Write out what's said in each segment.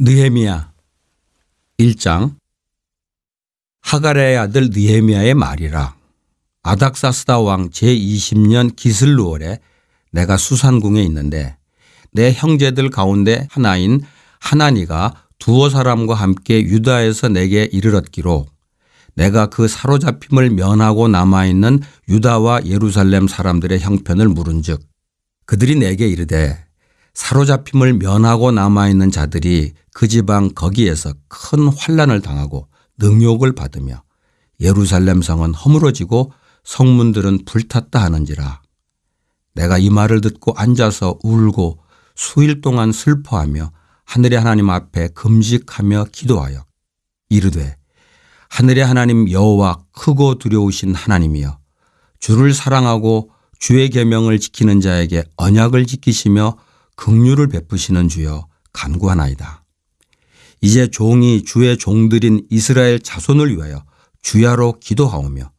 느헤미야 1장. 하가레의 아들 느헤미야의 말이라. 아닥사스다 왕 제20년 기슬루월에 내가 수산궁에 있는데 내 형제들 가운데 하나인 하나니가 두어 사람과 함께 유다에서 내게 이르렀기로 내가 그 사로잡힘을 면하고 남아있는 유다와 예루살렘 사람들의 형편을 물은즉 그들이 내게 이르되 사로잡힘을 면하고 남아있는 자들이 그 지방 거기에서 큰 환란을 당하고 능욕을 받으며 예루살렘 성은 허물어지고 성문들은 불탔다 하는지라. 내가 이 말을 듣고 앉아서 울고 수일 동안 슬퍼하며 하늘의 하나님 앞에 금식하며 기도하여 이르되 하늘의 하나님 여호와 크고 두려우신 하나님이여 주를 사랑하고 주의 계명을 지키는 자에게 언약을 지키시며 긍휼을 베푸시는 주여 간구하나이다. 이제 종이 주의 종들인 이스라엘 자손을 위하여 주야로 기도하오며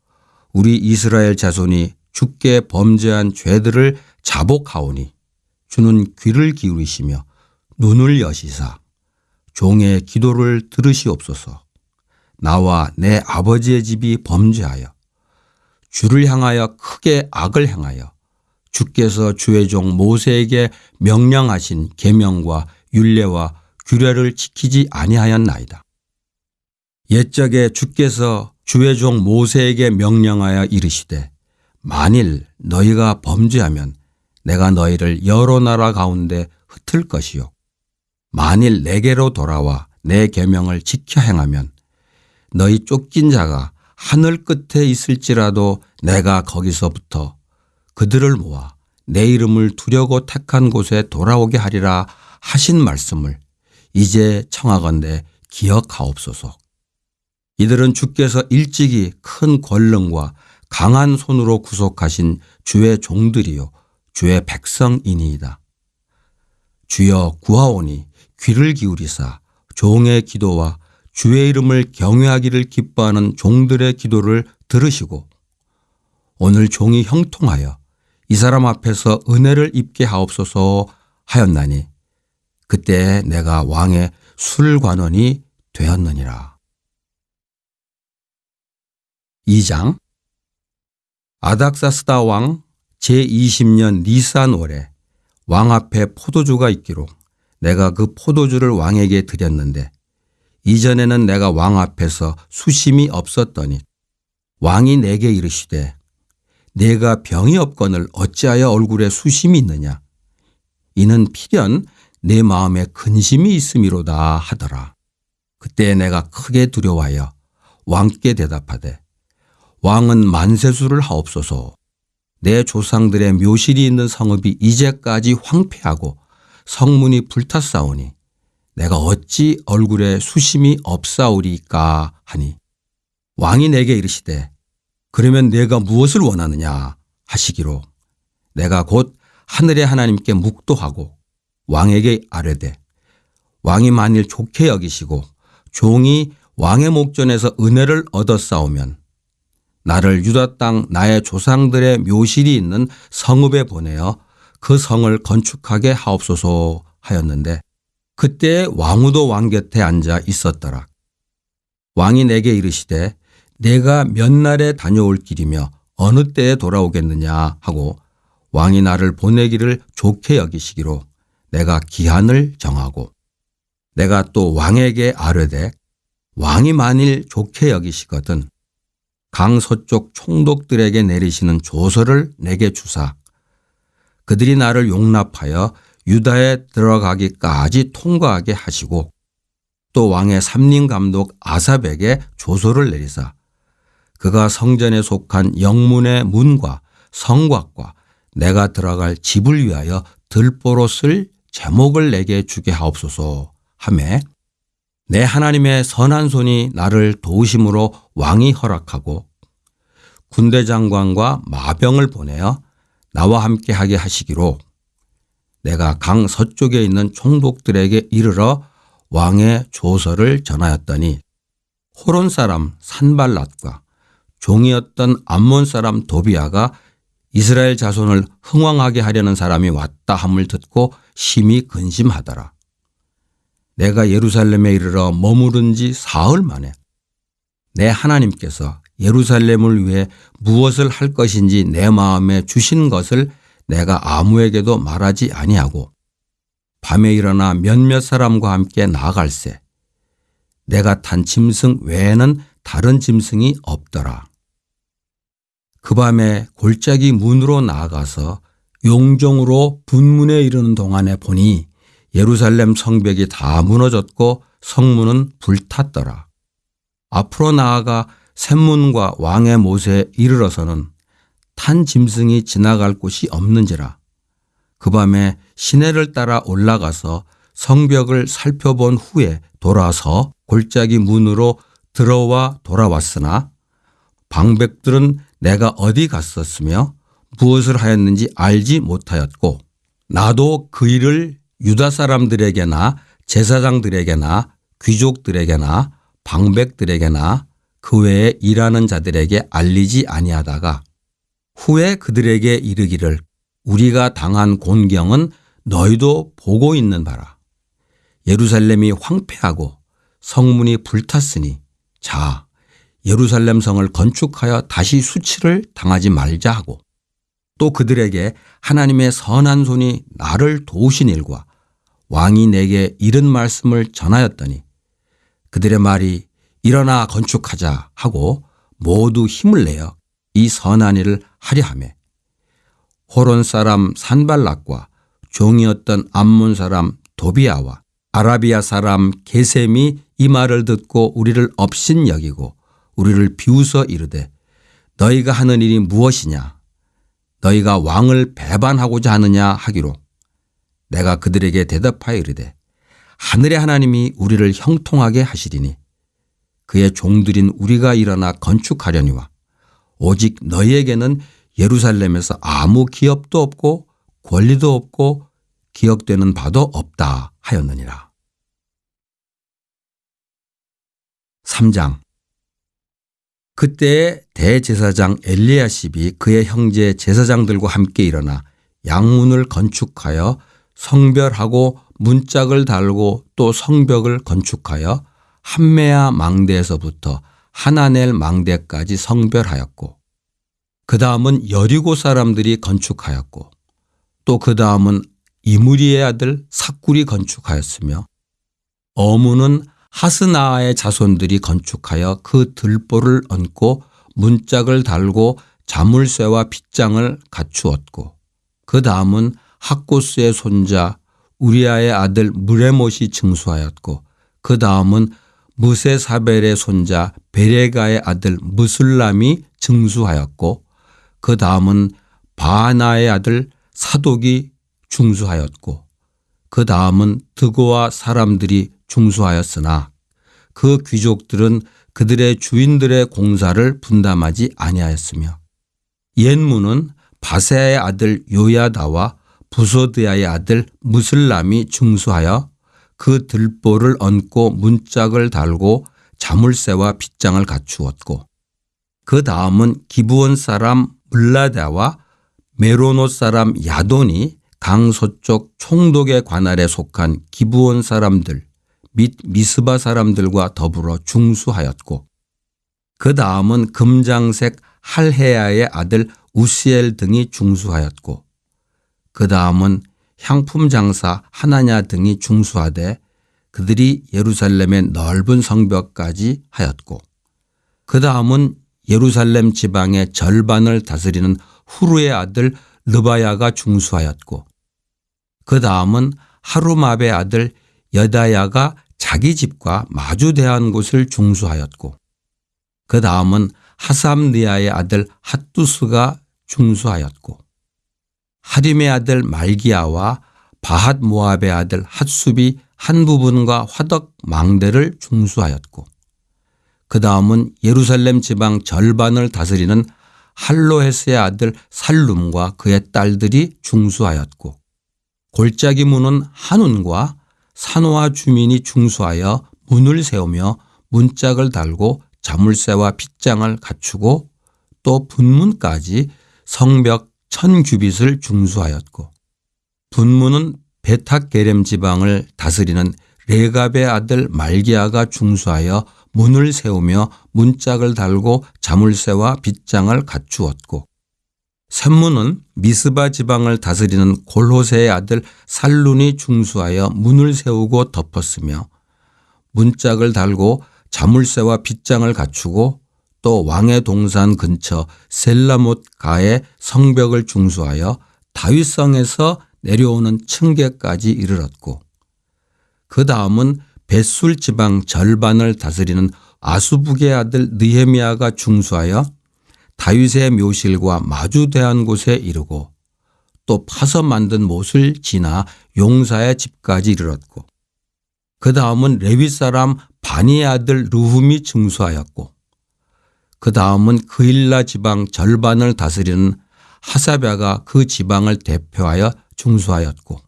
우리 이스라엘 자손이 주께 범죄한 죄들을 자복하오니 주는 귀를 기울이시며 눈을 여시사 종의 기도를 들으시옵소서 나와 내 아버지의 집이 범죄하여 주를 향하여 크게 악을 행하여 주께서 주의 종 모세에게 명령하신 계명과 율례와 규례를 지키지 아니하였나이다. 옛적에 주께서 주의 종 모세에게 명령하여 이르시되 만일 너희가 범죄하면 내가 너희를 여러 나라 가운데 흩을 것이요 만일 내게로 돌아와 내 계명을 지켜 행하면 너희 쫓긴 자가 하늘 끝에 있을지라도 내가 거기서부터 그들을 모아 내 이름을 두려고 택한 곳에 돌아오게 하리라 하신 말씀을 이제 청하건대 기억하옵소서. 이들은 주께서 일찍이 큰 권능과 강한 손으로 구속하신 주의 종들이요 주의 백성이니이다. 주여 구하오니 귀를 기울이사 종의 기도와 주의 이름을 경외하기를 기뻐하는 종들의 기도를 들으시고 오늘 종이 형통하여 이 사람 앞에서 은혜를 입게 하옵소서 하였나니 그때 내가 왕의 술관원이 되었느니라. 2장 아닥사스다 왕 제20년 니산월에 왕 앞에 포도주가 있기로 내가 그 포도주를 왕에게 드렸는데 이전에는 내가 왕 앞에서 수심이 없었더니 왕이 내게 이르시되 내가 병이 없건을 어찌하여 얼굴에 수심이 있느냐 이는 필연 내 마음에 근심이 있음이로다 하더라. 그때 내가 크게 두려워하여 왕께 대답하되 왕은 만세수를 하옵소서 내 조상들의 묘실이 있는 성읍이 이제까지 황폐하고 성문이 불탔사오니 내가 어찌 얼굴에 수심이 없사오리까 하니 왕이 내게 이르시되 그러면 내가 무엇을 원하느냐 하시기로 내가 곧 하늘의 하나님께 묵도하고 왕에게 아뢰되 왕이 만일 좋게 여기시고 종이 왕의 목전에서 은혜를 얻었사오면 나를 유다 땅 나의 조상들의 묘실이 있는 성읍에 보내어 그 성을 건축하게 하옵소서 하였는데 그때 왕후도 왕 곁에 앉아 있었더라. 왕이 내게 이르시되 내가 몇 날에 다녀올 길이며 어느 때에 돌아오겠느냐 하고 왕이 나를 보내기를 좋게 여기시기로 내가 기한을 정하고 내가 또 왕에게 아뢰되 왕이 만일 좋게 여기시거든 강 서쪽 총독들에게 내리시는 조서를 내게 주사. 그들이 나를 용납하여 유다에 들어가기까지 통과하게 하시고 또 왕의 삼림 감독 아삽에게 조서를 내리사 그가 성전에 속한 영문의 문과 성곽과 내가 들어갈 집을 위하여 들보로 쓸 제목을 내게 주게 하옵소서 하매 내 하나님의 선한 손이 나를 도우심으로 왕이 허락하고 군대 장관과 마병을 보내어 나와 함께 하게 하시기로 내가 강 서쪽에 있는 총독들에게 이르러 왕의 조서를 전하였더니 호론 사람 산발랏과 종이었던 암몬 사람 도비아가 이스라엘 자손을 흥왕하게 하려는 사람이 왔다 함을 듣고 심히 근심하더라. 내가 예루살렘에 이르러 머무른 지 사흘 만에 내 하나님께서 예루살렘을 위해 무엇을 할 것인지 내 마음에 주신 것을 내가 아무에게도 말하지 아니하고 밤에 일어나 몇몇 사람과 함께 나아갈새 내가 탄 짐승 외에는 다른 짐승이 없더라. 그 밤에 골짜기 문으로 나아가서 용종으로 분문에 이르는 동안에 보니 예루살렘 성벽이 다 무너졌고 성문은 불탔더라. 앞으로 나아가 샘문과 왕의 못에 이르러서는 탄 짐승이 지나갈 곳이 없는지라. 그 밤에 시내를 따라 올라가서 성벽을 살펴본 후에 돌아서 골짜기 문으로 들어와 돌아왔으나 방백들은 내가 어디 갔었으며 무엇을 하였는지 알지 못하였고 나도 그 일을 유다 사람들에게나 제사장들에게나 귀족들에게나 방백들에게나 그 외에 일하는 자들에게 알리지 아니하다가 후에 그들에게 이르기를 우리가 당한 곤경은 너희도 보고 있는 바라. 예루살렘이 황폐하고 성문이 불탔으니 자 예루살렘 성을 건축하여 다시 수치를 당하지 말자 하고 또 그들에게 하나님의 선한 손이 나를 도우신 일과 왕이 내게 이른 말씀을 전하였더니 그들의 말이 일어나 건축하자 하고 모두 힘을 내어 이 선한 일을 하려 하매 호론 사람 산발락과 종이었던 암몬 사람 도비아와 아라비아 사람 게셈이 이 말을 듣고 우리를 업신 여기고 우리를 비웃어 이르되 너희가 하는 일이 무엇이냐 너희가 왕을 배반하고자 하느냐 하기로 내가 그들에게 대답하여 이르되 하늘의 하나님이 우리를 형통하게 하시리니 그의 종들인 우리가 일어나 건축하려니와 오직 너희에게는 예루살렘에서 아무 기업도 없고 권리도 없고 기억되는 바도 없다 하였느니라. 3장 그때 대제사장 엘리야십이 그의 형제 제사장들과 함께 일어나 양문을 건축하여 성별하고 문짝을 달고 또 성벽을 건축하여 한메아 망대에서부터 하나넬 망대까지 성별하였고 그 다음은 여리고 사람들이 건축하였고 또 그 다음은 이무리의 아들 사꿀이 건축하였으며 어무는 하스나의 자손들이 건축하여 그 들보를 얹고 문짝을 달고 자물쇠와 빗장을 갖추었고 그 다음은 학고스의 손자 우리아의 아들 무레못이 증수하였고 그 다음은 무세사벨의 손자 베레가의 아들 무슬람이 증수하였고 그 다음은 바나의 아들 사독이 중수하였고 그 다음은 드고와 사람들이 중수하였으나 그 귀족들은 그들의 주인들의 공사를 분담하지 아니하였으며 옛문은 바세아의 아들 요야다와 부소드야의 아들 무슬람이 중수하여 그 들보를 얹고 문짝을 달고 자물쇠와 빗장을 갖추었고 그 다음은 기부원 사람 물라다와 메로노 사람 야돈이 강서쪽 총독의 관할에 속한 기부원 사람들 및 미스바 사람들과 더불어 중수하였고 그 다음은 금장색 할헤야의 아들 우시엘 등이 중수하였고 그 다음은 향품 장사 하나냐 등이 중수하되 그들이 예루살렘의 넓은 성벽까지 하였고 그 다음은 예루살렘 지방의 절반을 다스리는 후루의 아들 르바야가 중수하였고 그 다음은 하루마베 아들 여다야가 자기 집과 마주대한 곳을 중수하였고 그 다음은 하삼리아의 아들 핫두스가 중수하였고 하림의 아들 말기야와 바핫 모압의 아들 핫숲이 한 부분과 화덕 망대를 중수하였고 그 다음은 예루살렘 지방 절반을 다스리는 할로헤스의 아들 살룸과 그의 딸들이 중수하였고 골짜기 문은 한운과 산호와 주민이 중수하여 문을 세우며 문짝을 달고 자물쇠와 빗장을 갖추고 또 분문까지 성벽 천 규빗을 중수하였고 분문은 베탁 게렘 지방을 다스리는 레갑의 아들 말기야가 중수하여 문을 세우며 문짝을 달고 자물쇠와 빗장을 갖추었고 샘문은 미스바 지방을 다스리는 골호세의 아들 살룬이 중수하여 문을 세우고 덮었으며 문짝을 달고 자물쇠와 빗장을 갖추고 또 왕의 동산 근처 셀라못 가에 성벽을 중수하여 다윗성에서 내려오는 층계까지 이르렀고 그 다음은 벳술 지방 절반을 다스리는 아수북의 아들 느헤미야가 중수하여 다윗의 묘실과 마주대한 곳에 이르고 또 파서 만든 못을 지나 용사의 집까지 이르렀고 그 다음은 레위 사람 바니의 아들 루훔이 중수하였고 그 다음은 그일라 지방 절반을 다스리는 하사랴가 그 지방을 대표하여 중수하였고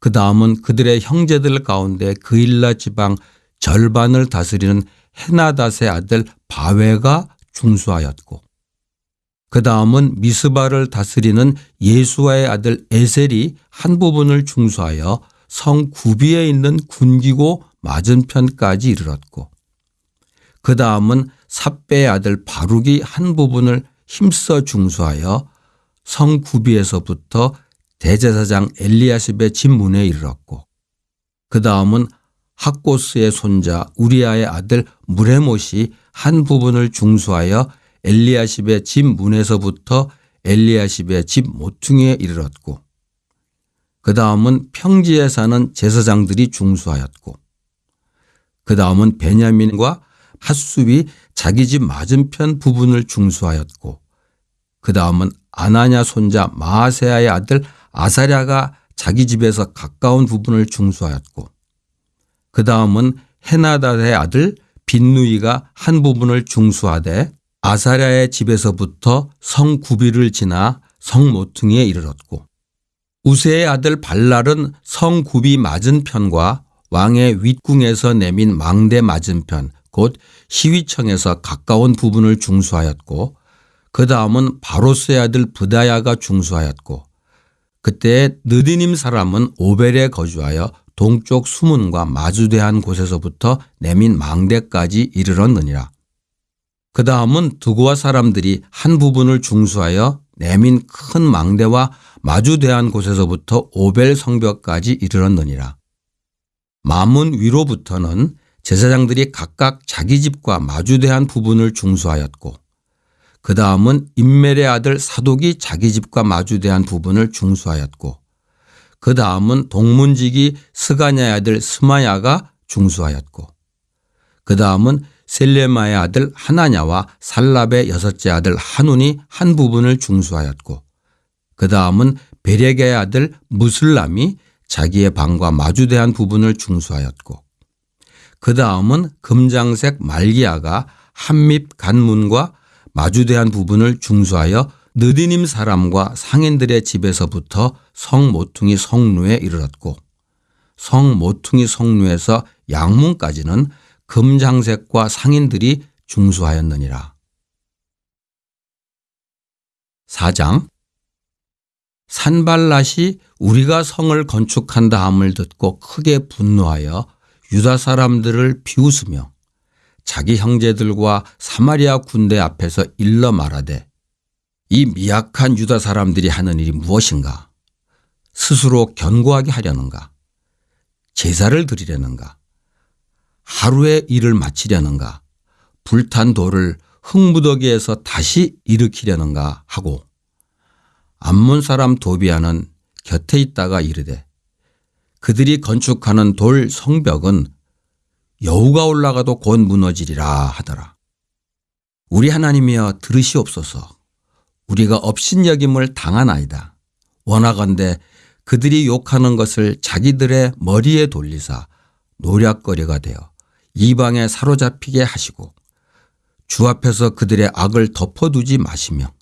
그 다음은 그들의 형제들 가운데 그일라 지방 절반을 다스리는 헤나닷의 아들 바웨가 중수하였고 그 다음은 미스바를 다스리는 예수와의 아들 에셀이 한 부분을 중수하여 성 구비에 있는 군기고 맞은편까지 이르렀고 그 다음은 삽배의 아들 바룩이 한 부분을 힘써 중수하여 성 구비에서부터 대제사장 엘리야십의 집문에 이르렀고 그 다음은 학고스의 손자 우리아의 아들 무레못이 한 부분을 중수하여 엘리야십의 집 문에서부터 엘리야십의 집 모퉁이에 이르렀고 그 다음은 평지에 사는 제사장들이 중수하였고 그 다음은 베냐민과 핫숲이 자기 집 맞은편 부분을 중수하였고 그 다음은 아나냐 손자 마세아의 아들 아사랴가 자기 집에서 가까운 부분을 중수하였고 그 다음은 헤나다의 아들 빈누이가 한 부분을 중수하되 아사랴의 집에서부터 성 구비를 지나 성 모퉁이에 이르렀고 우세의 아들 발랄은 성 구비 맞은편과 왕의 윗궁에서 내민 망대 맞은편 곧 시위청에서 가까운 부분을 중수하였고 그 다음은 바로스의 아들 부다야가 중수하였고 그때 느디님 사람은 오벨에 거주하여 동쪽 수문과 마주대한 곳에서부터 내민 망대까지 이르렀느니라. 그 다음은 두고와 사람들이 한 부분을 중수하여 내민 큰 망대와 마주대한 곳에서부터 오벨 성벽까지 이르렀느니라. 마문 위로부터는 제사장들이 각각 자기 집과 마주대한 부분을 중수하였고 그 다음은 인멜의 아들 사독이 자기 집과 마주대한 부분을 중수하였고 그 다음은 동문직이 스가냐의 아들 스마야가 중수하였고 그 다음은 셀레마의 아들 하나냐와 살랍의 여섯째 아들 한운이 한 부분을 중수하였고 그 다음은 베레게의 아들 무슬람이 자기의 방과 마주대한 부분을 중수하였고 그 다음은 금장색 말기야가 한밉 간문과 마주대한 부분을 중수하여 느디님 사람과 상인들의 집에서부터 성 모퉁이 성루에 이르렀고 성 모퉁이 성루에서 양문까지는 금장색과 상인들이 중수하였느니라. 4장 산발랏이 우리가 성을 건축한다 함을 듣고 크게 분노하여 유다 사람들을 비웃으며 자기 형제들과 사마리아 군대 앞에서 일러 말하되 이 미약한 유다 사람들이 하는 일이 무엇인가? 스스로 견고하게 하려는가? 제사를 드리려는가? 하루의 일을 마치려는가? 불탄 돌을 흙무더기에서 다시 일으키려는가 하고 암몬 사람 도비아는 곁에 있다가 이르되 그들이 건축하는 돌 성벽은 여우가 올라가도 곧 무너지리라 하더라. 우리 하나님이여 들으시옵소서. 우리가 업신여김을 당하나이다. 원하건대 그들이 욕하는 것을 자기들의 머리에 돌리사 노략거리가 되어 이방에 사로잡히게 하시고 주 앞에서 그들의 악을 덮어두지 마시며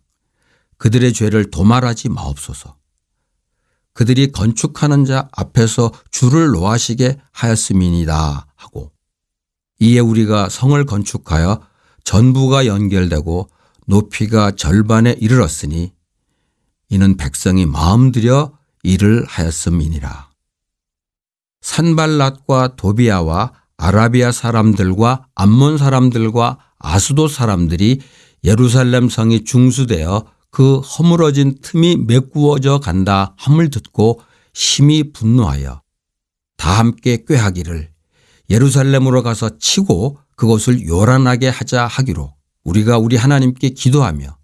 그들의 죄를 도말하지 마옵소서. 그들이 건축하는 자 앞에서 줄을 놓아시게 하였음이니다 하고 이에 우리가 성을 건축하여 전부가 연결되고 높이가 절반에 이르렀으니 이는 백성이 마음 들여 일을 하였음이니라. 산발랏과 도비아와 아라비아 사람들과 암몬 사람들과 아스도 사람들이 예루살렘 성이 중수되어 그 허물어진 틈이 메꾸어져 간다 함을 듣고 심히 분노하여 다 함께 꾀하기를 예루살렘으로 가서 치고 그것을 요란하게 하자 하기로 우리가 우리 하나님께 기도하며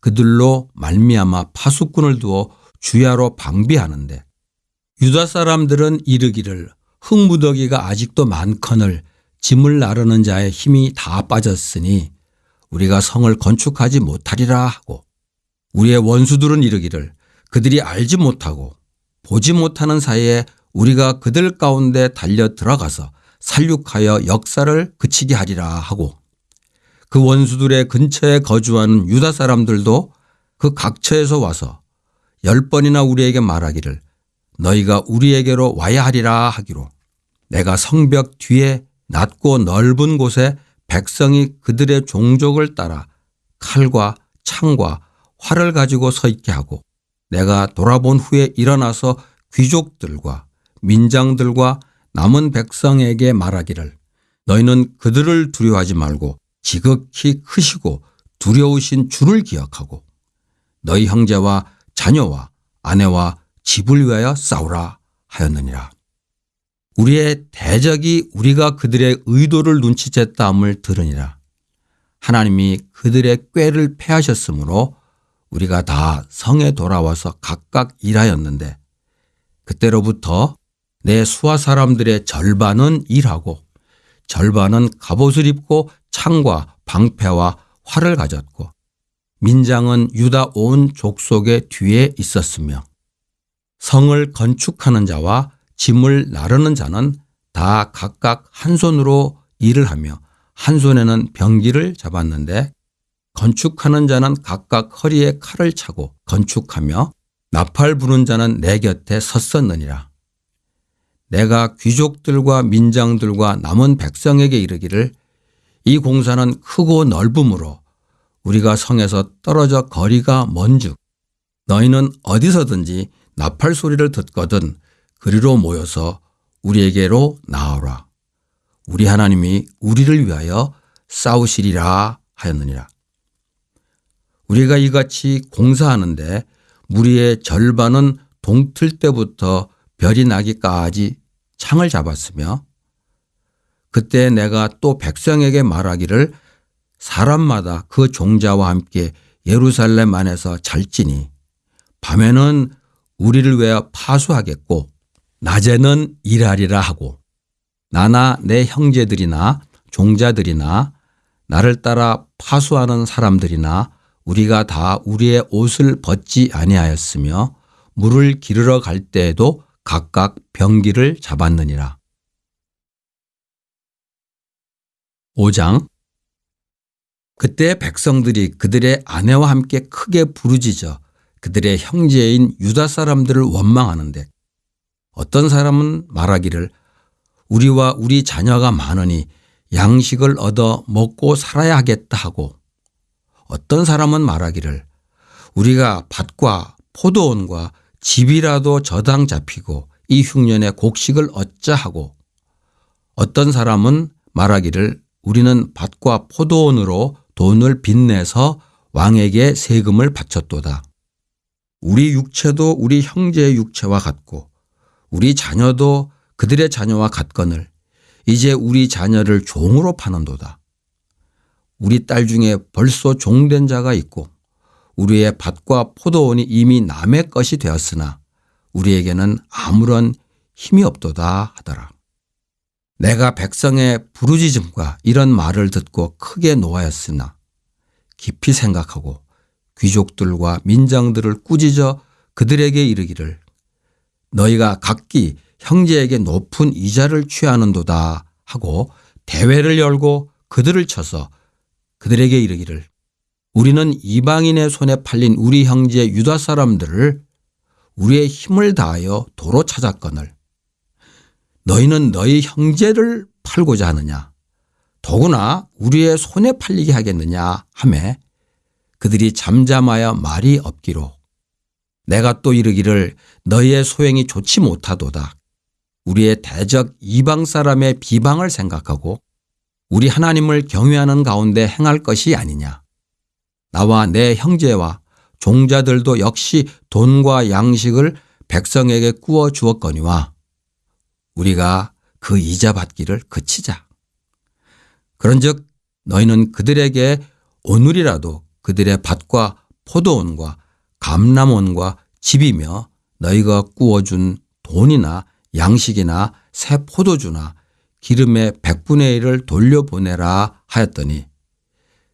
그들로 말미암아 파수꾼을 두어 주야로 방비하는데 유다 사람들은 이르기를 흙무더기가 아직도 많거늘 짐을 나르는 자의 힘이 다 빠졌으니 우리가 성을 건축하지 못하리라 하고 우리의 원수들은 이르기를 그들이 알지 못하고 보지 못하는 사이에 우리가 그들 가운데 달려 들어가서 살육하여 역사를 그치게 하리라 하고 그 원수들의 근처에 거주하는 유다 사람들도 그 각처에서 와서 열 번이나 우리에게 말하기를 너희가 우리에게로 와야 하리라 하기로 내가 성벽 뒤에 낮고 넓은 곳에 백성이 그들의 종족을 따라 칼과 창과 활을 가지고 서 있게 하고 내가 돌아본 후에 일어나서 귀족들과 민장들과 남은 백성에게 말하기를 너희는 그들을 두려워하지 말고 지극히 크시고 두려우신 주를 기억하고 너희 형제와 자녀와 아내와 집을 위하여 싸우라 하였느니라. 우리의 대적이 우리가 그들의 의도를 눈치챘다함을 들으니라. 하나님이 그들의 꾀를 패하셨으므로 우리가 다 성에 돌아와서 각각 일하였는데 그때로부터 내 수하 사람들의 절반은 일하고 절반은 갑옷을 입고 창과 방패와 활을 가졌고 민장은 유다 온 족속의 뒤에 있었으며 성을 건축하는 자와 짐을 나르는 자는 다 각각 한 손으로 일을 하며 한 손에는 병기를 잡았는데 건축하는 자는 각각 허리에 칼을 차고 건축하며 나팔 부는 자는 내 곁에 섰었느니라. 내가 귀족들과 민장들과 남은 백성에게 이르기를 이 공사는 크고 넓음으로 우리가 성에서 떨어져 거리가 먼즉 너희는 어디서든지 나팔 소리를 듣거든 그리로 모여서 우리에게로 나오라. 우리 하나님이 우리를 위하여 싸우시리라 하였느니라. 우리가 이같이 공사하는데 무리의 절반은 동틀 때부터 별이 나기까지 창을 잡았으며 그때 내가 또 백성에게 말하기를 사람마다 그 종자와 함께 예루살렘 안에서 잘지니 밤에는 우리를 위하여 파수하겠고 낮에는 일하리라 하고 나나 내 형제들이나 종자들이나 나를 따라 파수하는 사람들이나 우리가 다 우리의 옷을 벗지 아니하였으며 물을 기르러 갈 때에도 각각 병기를 잡았느니라. 5장 그때 백성들이 그들의 아내와 함께 크게 부르짖어 그들의 형제인 유다 사람들을 원망하는데 어떤 사람은 말하기를 우리와 우리 자녀가 많으니 양식을 얻어 먹고 살아야 하겠다 하고 어떤 사람은 말하기를 우리가 밭과 포도원과 집이라도 저당 잡히고 이 흉년에 곡식을 얻자 하고 어떤 사람은 말하기를 우리는 밭과 포도원으로 돈을 빚내서 왕에게 세금을 바쳤도다. 우리 육체도 우리 형제의 육체와 같고 우리 자녀도 그들의 자녀와 같거늘 이제 우리 자녀를 종으로 파는도다. 우리 딸 중에 벌써 종된 자가 있고 우리의 밭과 포도원이 이미 남의 것이 되었으나 우리에게는 아무런 힘이 없도다 하더라. 내가 백성의 부르짖음과 이런 말을 듣고 크게 노하였으나 깊이 생각하고 귀족들과 민장들을 꾸짖어 그들에게 이르기를 너희가 각기 형제에게 높은 이자를 취하는도다 하고 대회를 열고 그들을 쳐서 그들에게 이르기를 우리는 이방인의 손에 팔린 우리 형제 유다 사람들을 우리의 힘을 다하여 도로 찾았거늘 너희는 너희 형제를 팔고자 하느냐? 더구나 우리의 손에 팔리게 하겠느냐? 하매 그들이 잠잠하여 말이 없기로 내가 또 이르기를 너희의 소행이 좋지 못하도다 우리의 대적 이방 사람의 비방을 생각하고 우리 하나님을 경외하는 가운데 행할 것이 아니냐. 나와 내 형제와 종자들도 역시 돈과 양식을 백성에게 구워 주었거니와 우리가 그 이자 받기를 그치자. 그런즉 너희는 그들에게 오늘이라도 그들의 밭과 포도원과 감람원과 집이며 너희가 구워준 돈이나 양식이나 새 포도주나 기름의 백분의 일을 돌려보내라 하였더니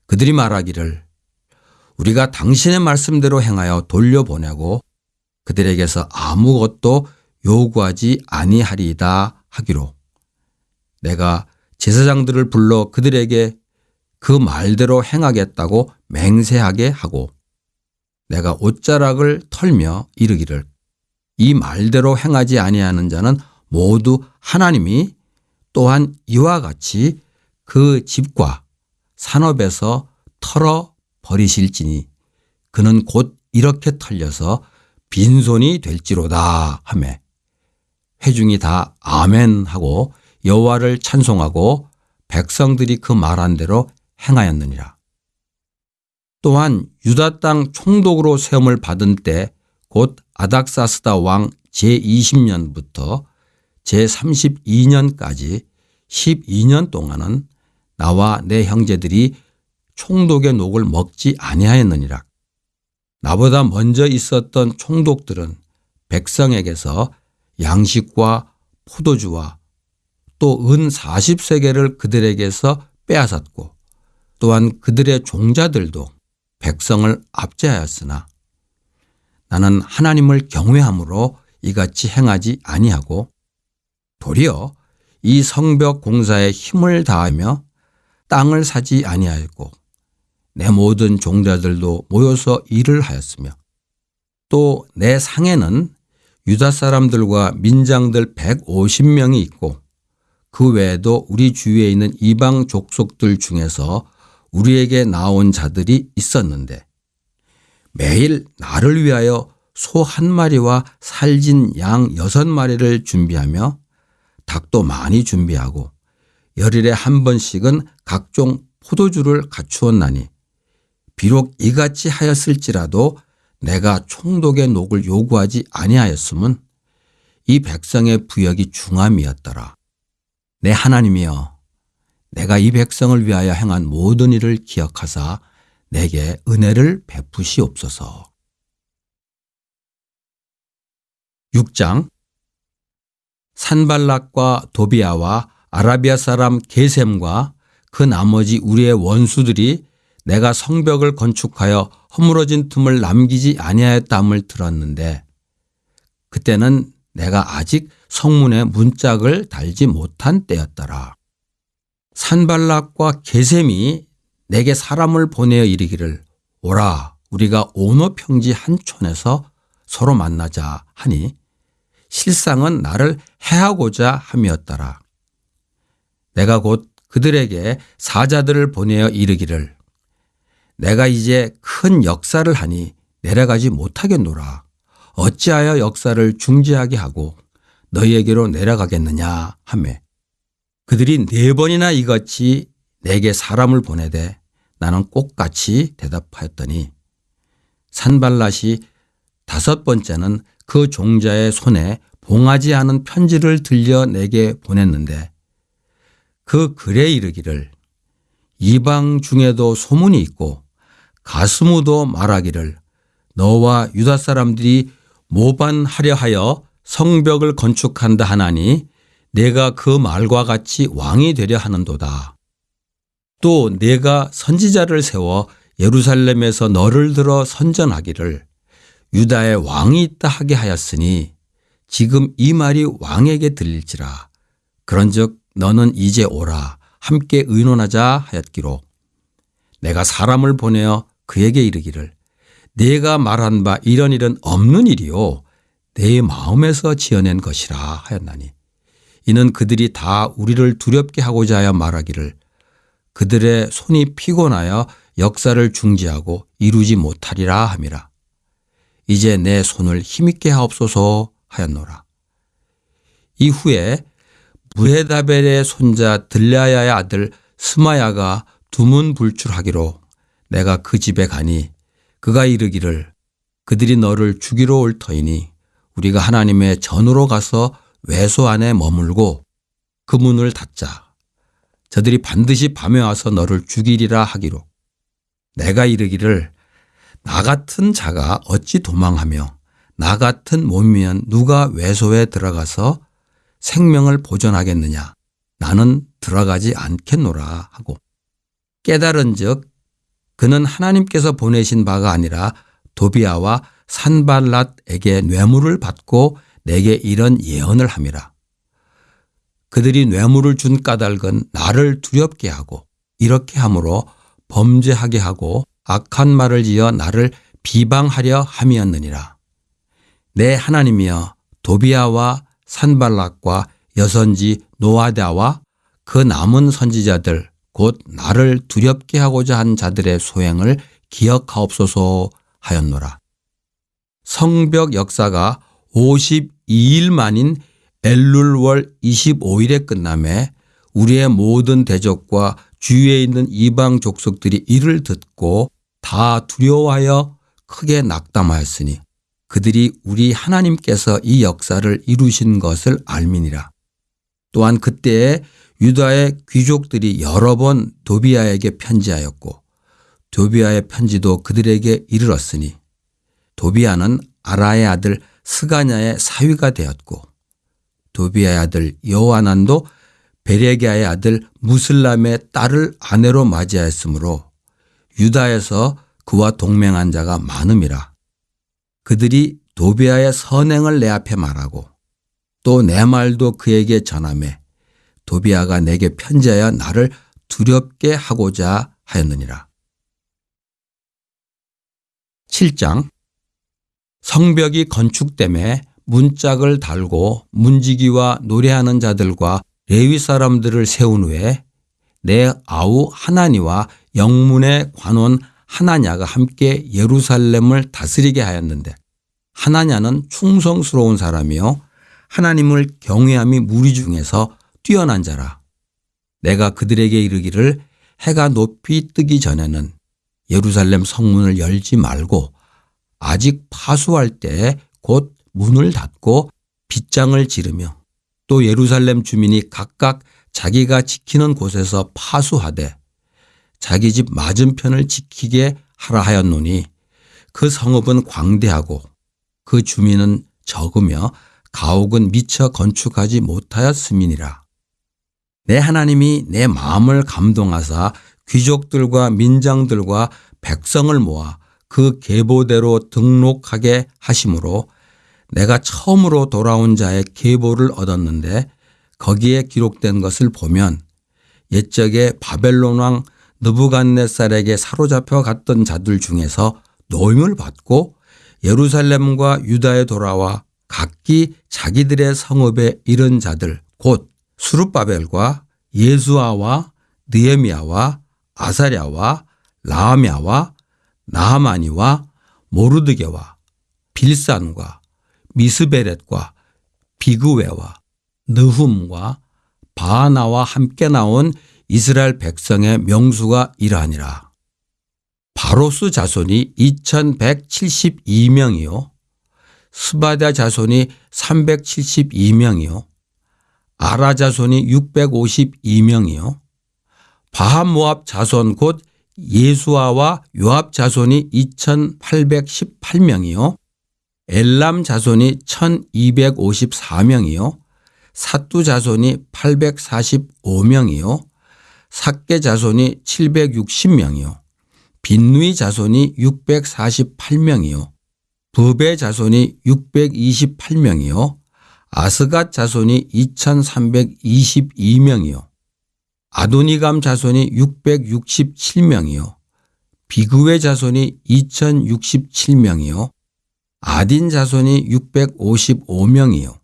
그들이 말하기를 우리가 당신의 말씀대로 행하여 돌려보내고 그들에게서 아무것도 요구하지 아니하리이다 하기로 내가 제사장들을 불러 그들에게 그 말대로 행하겠다고 맹세하게 하고 내가 옷자락을 털며 이르기를 이 말대로 행하지 아니하는 자는 모두 하나님이 또한 이와 같이 그 집과 산업에서 털어 버리실지니 그는 곧 이렇게 털려서 빈손이 될지로다 하매 회중이 다 아멘 하고 여호와를 찬송하고 백성들이 그 말한 대로 행하였느니라. 또한 유다 땅 총독으로 세움을 받은 때 곧 아닥사스다 왕 제20년부터 제32년까지 12년 동안은 나와 내 형제들이 총독의 녹을 먹지 아니하였느니라. 나보다 먼저 있었던 총독들은 백성에게서 양식과 포도주와 또 은 40세계를 그들에게서 빼앗았고 또한 그들의 종자들도 백성을 압제하였으나 나는 하나님을 경외함으로 이같이 행하지 아니하고 도리어 이 성벽 공사에 힘을 다하며 땅을 사지 아니하였고 내 모든 종자들도 모여서 일을 하였으며 또 내 상에는 유다 사람들과 민장들 150명이 있고 그 외에도 우리 주위에 있는 이방 족속들 중에서 우리에게 나온 자들이 있었는데 매일 나를 위하여 소 한 마리와 살진 양 여섯 마리를 준비하며 닭도 많이 준비하고 열일에 한 번씩은 각종 포도주를 갖추었나니 비록 이같이 하였을지라도 내가 총독의 녹을 요구하지 아니하였음은 이 백성의 부역이 중함이었더라. 내 하나님이여 내가 이 백성을 위하여 행한 모든 일을 기억하사 내게 은혜를 베푸시옵소서. 6장 산발락과 도비아와 아라비아 사람 게셈과 그 나머지 우리의 원수들이 내가 성벽을 건축하여 허물어진 틈을 남기지 아니하였다함을 들었는데 그때는 내가 아직 성문에 문짝을 달지 못한 때였더라. 산발락과 게셈이 내게 사람을 보내어 이르기를 오라 우리가 오노 평지 한 촌에서 서로 만나자 하니 실상은 나를 해하고자 함이었더라. 내가 곧 그들에게 사자들을 보내어 이르기를 내가 이제 큰 역사를 하니 내려가지 못하겠노라. 어찌하여 역사를 중지하게 하고 너희에게로 내려가겠느냐 하매 그들이 네 번이나 이같이 내게 사람을 보내되 나는 꼭같이 대답하였더니 산발랏이 다섯 번째는 그 종자의 손에 봉하지 않은 편지를 들려 내게 보냈는데 그 글에 이르기를 이방 중에도 소문이 있고 가스무도 말하기를 너와 유다 사람들이 모반하려 하여 성벽을 건축한다 하나니 내가 그 말과 같이 왕이 되려 하는도다. 또 내가 선지자를 세워 예루살렘에서 너를 들어 선전하기를 유다의 왕이 있다 하게 하였으니 지금 이 말이 왕에게 들릴지라. 그런즉 너는 이제 오라 함께 의논하자 하였기로 내가 사람을 보내어 그에게 이르기를 내가 말한 바 이런 일은 없는 일이요 내 마음에서 지어낸 것이라 하였나니 이는 그들이 다 우리를 두렵게 하고자 하여 말하기를 그들의 손이 피곤하여 역사를 중지하고 이루지 못하리라 함이라. 이제 내 손을 힘있게 하옵소서 하였노라. 이후에 무헤다벨의 손자 들라야의 아들 스마야가 두문불출하기로 내가 그 집에 가니 그가 이르기를 그들이 너를 죽이러 올 터이니 우리가 하나님의 전으로 가서 외소 안에 머물고 그 문을 닫자. 저들이 반드시 밤에 와서 너를 죽이리라 하기로. 내가 이르기를 나 같은 자가 어찌 도망하며 나 같은 몸이면 누가 외소에 들어가서 생명을 보존하겠느냐. 나는 들어가지 않겠노라 하고 깨달은 즉 그는 하나님께서 보내신 바가 아니라 도비아와 산발랏에게 뇌물을 받고 내게 이런 예언을 함이라. 그들이 뇌물을 준 까닭은 나를 두렵게 하고 이렇게 함으로 범죄하게 하고 악한 말을 지어 나를 비방하려 함이었느니라. 내 하나님이여 도비아와 산발락과 여선지 노아다와 그 남은 선지자들 곧 나를 두렵게 하고자 한 자들의 소행을 기억하옵소서 하였노라. 성벽 역사가 52일 만인 엘룰월 25일에 끝남에 우리의 모든 대적과 주위에 있는 이방 족속들이 이를 듣고 다 두려워하여 크게 낙담하였으니 그들이 우리 하나님께서 이 역사를 이루신 것을 알미니라. 또한 그때에 유다의 귀족들이 여러 번 도비아에게 편지하였고 도비아의 편지도 그들에게 이르렀으니 도비아는 아라의 아들 스가냐의 사위가 되었고 도비아의 아들 여호아난도 베레기아의 아들 무슬람의 딸을 아내로 맞이하였으므로 유다에서 그와 동맹한 자가 많음이라. 그들이 도비아의 선행을 내 앞에 말하고 또 내 말도 그에게 전함에 도비아가 내게 편지하여 나를 두렵게 하고자 하였느니라. 7장 성벽이 건축됨에 문짝을 달고 문지기와 노래하는 자들과 레위 사람들을 세운 후에 내 아우 하나니와 영문의 관원 하나냐가 함께 예루살렘을 다스리게 하였는데 하나냐는 충성스러운 사람이요 하나님을 경외함이 무리 중에서 뛰어난 자라. 내가 그들에게 이르기를 해가 높이 뜨기 전에는 예루살렘 성문을 열지 말고 아직 파수할 때 곧 문을 닫고 빗장을 지르며 또 예루살렘 주민이 각각 자기가 지키는 곳에서 파수하되 자기 집 맞은편을 지키게 하라 하였노니 그 성읍은 광대하고 그 주민은 적으며 가옥은 미처 건축하지 못하였음이니라. 내 하나님이 내 마음을 감동하사 귀족들과 민장들과 백성을 모아 그 계보대로 등록하게 하심으로 내가 처음으로 돌아온 자의 계보를 얻었는데 거기에 기록된 것을 보면 옛적에 바벨론 왕 느부갓네살에게 사로잡혀 갔던 자들 중에서 노임을 받고 예루살렘과 유다에 돌아와 각기 자기들의 성읍에 이른 자들 곧 수룹바벨과 예수아와 느에미아와 아사랴와 라하미아와 나하마니와 모르드게와 빌산과 미스베렛과 비그웨와 느훔과 바하나와 함께 나온 이스라엘 백성의 명수가 이러하니라. 바로스 자손이 2172명이요. 스바다 자손이 372명이요. 아라 자손이 652명이요. 바하모압 자손 곧 예수아와 요압 자손이 2818명이요. 엘람 자손이 1254명이요. 사뚜 자손이 845명이요. 삭계 자손이 760명이요. 빈누이 자손이 648명이요. 부베 자손이 628명이요. 아스갓 자손이 2322명이요. 아도니감 자손이 667명이요. 비그웨 자손이 2067명이요. 아딘 자손이 655명이요.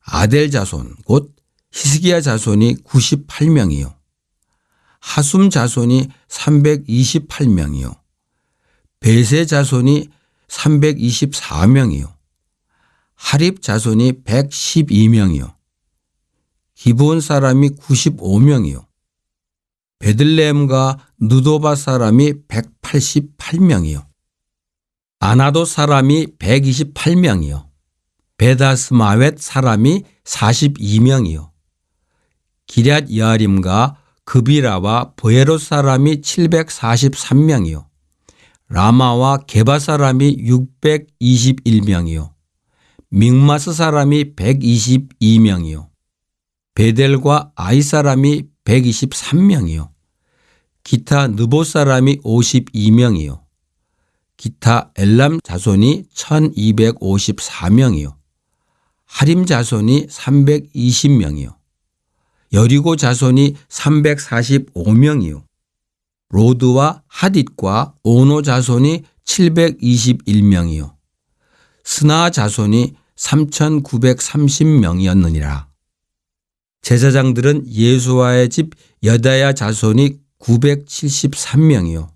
아델 자손 곧 히스기야 자손이 98명이요. 하숨 자손이 328명이요. 베세 자손이 324명이요. 하립 자손이 112명이요. 기브온 사람이 95명이요. 베들레헴과 느도바 사람이 188명이요. 아나도 사람이 128명이요. 베다스마웻 사람이 42명이요. 기럇 여아림과 그비라와 보에로 사람이 743명이요. 라마와 게바 사람이 621명이요. 믹마스 사람이 122명이요. 베델과 아이 사람이 123명이요. 기타 느보 사람이 52명이요. 기타 엘람 자손이 1254명이요. 하림 자손이 320명이요. 여리고 자손이 345명이요. 로드와 하딧과 오노 자손이 721명이요. 스나 자손이 3,930명이었느니라. 제사장들은 예수와의 집 여다야 자손이 973명이요.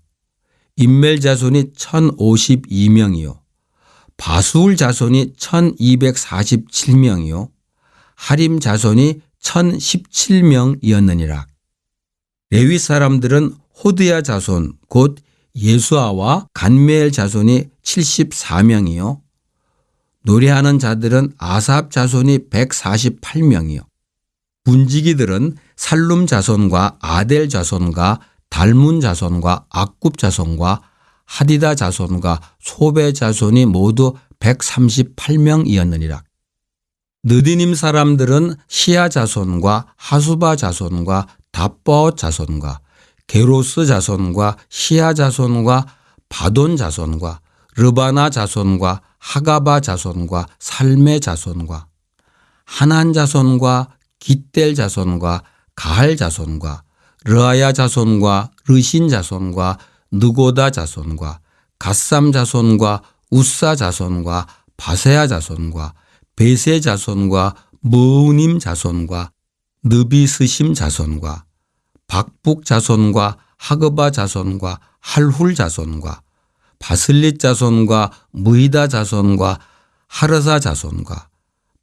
인멜 자손이 1052명이요. 바수울 자손이 1247명이요. 하림 자손이 1017명이었느니라. 레위 사람들은 호드야 자손 곧 예수아와 간메엘 자손이 74명이요. 노래하는 자들은 아삽 자손이 148명이요. 분지기들은 살룸 자손과 아델 자손과 달문 자손과 악굽 자손과 하디다 자손과 소베 자손이 모두 138명이었느니라. 느디님 사람들은 시아 자손과 하수바 자손과 다뻐 자손과 게로스 자손과 시아 자손과 바돈 자손과 르바나 자손과 하가바 자손과 살메 자손과 하난 자손과 기델 자손과 가할 자손과 르아야 자손과 르신 자손과 느고다 자손과 갓삼 자손과 우사 자손과 바세아 자손과 베세 자손과 무님 자손과 느비스심 자손과 박북 자손과 하그바 자손과 할훌 자손과 바슬릿 자손과 무이다 자손과 하르사 자손과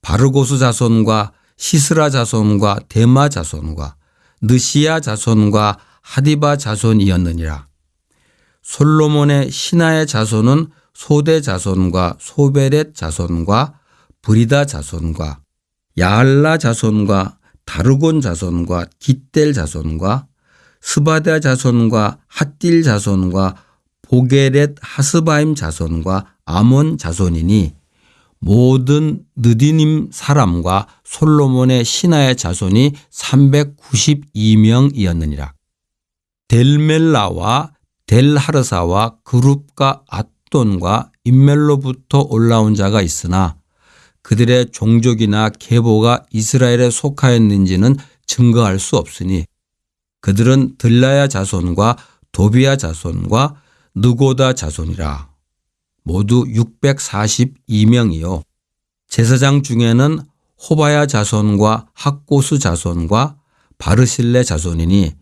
바르고스 자손과 시스라 자손과 데마 자손과 느시아 자손과 하디바 자손이었느니라. 솔로몬의 신하의 자손은 소대 자손과 소베렛 자손과 브리다 자손과 야알라 자손과 다르곤 자손과 기델 자손과 스바다 자손과 핫딜 자손과 보게렛 하스바임 자손과 아몬 자손이니 모든 느디님 사람과 솔로몬의 신하의 자손이 392명이었느니라. 델멜라와 델하르사와 그룹과 앗돈과 인멜로부터 올라온 자가 있으나 그들의 종족이나 계보가 이스라엘에 속하였는지는 증거할 수 없으니 그들은 들라야 자손과 도비야 자손과 느고다 자손이라. 모두 642명이요. 제사장 중에는 호바야 자손과 학고스 자손과 바르실레 자손이니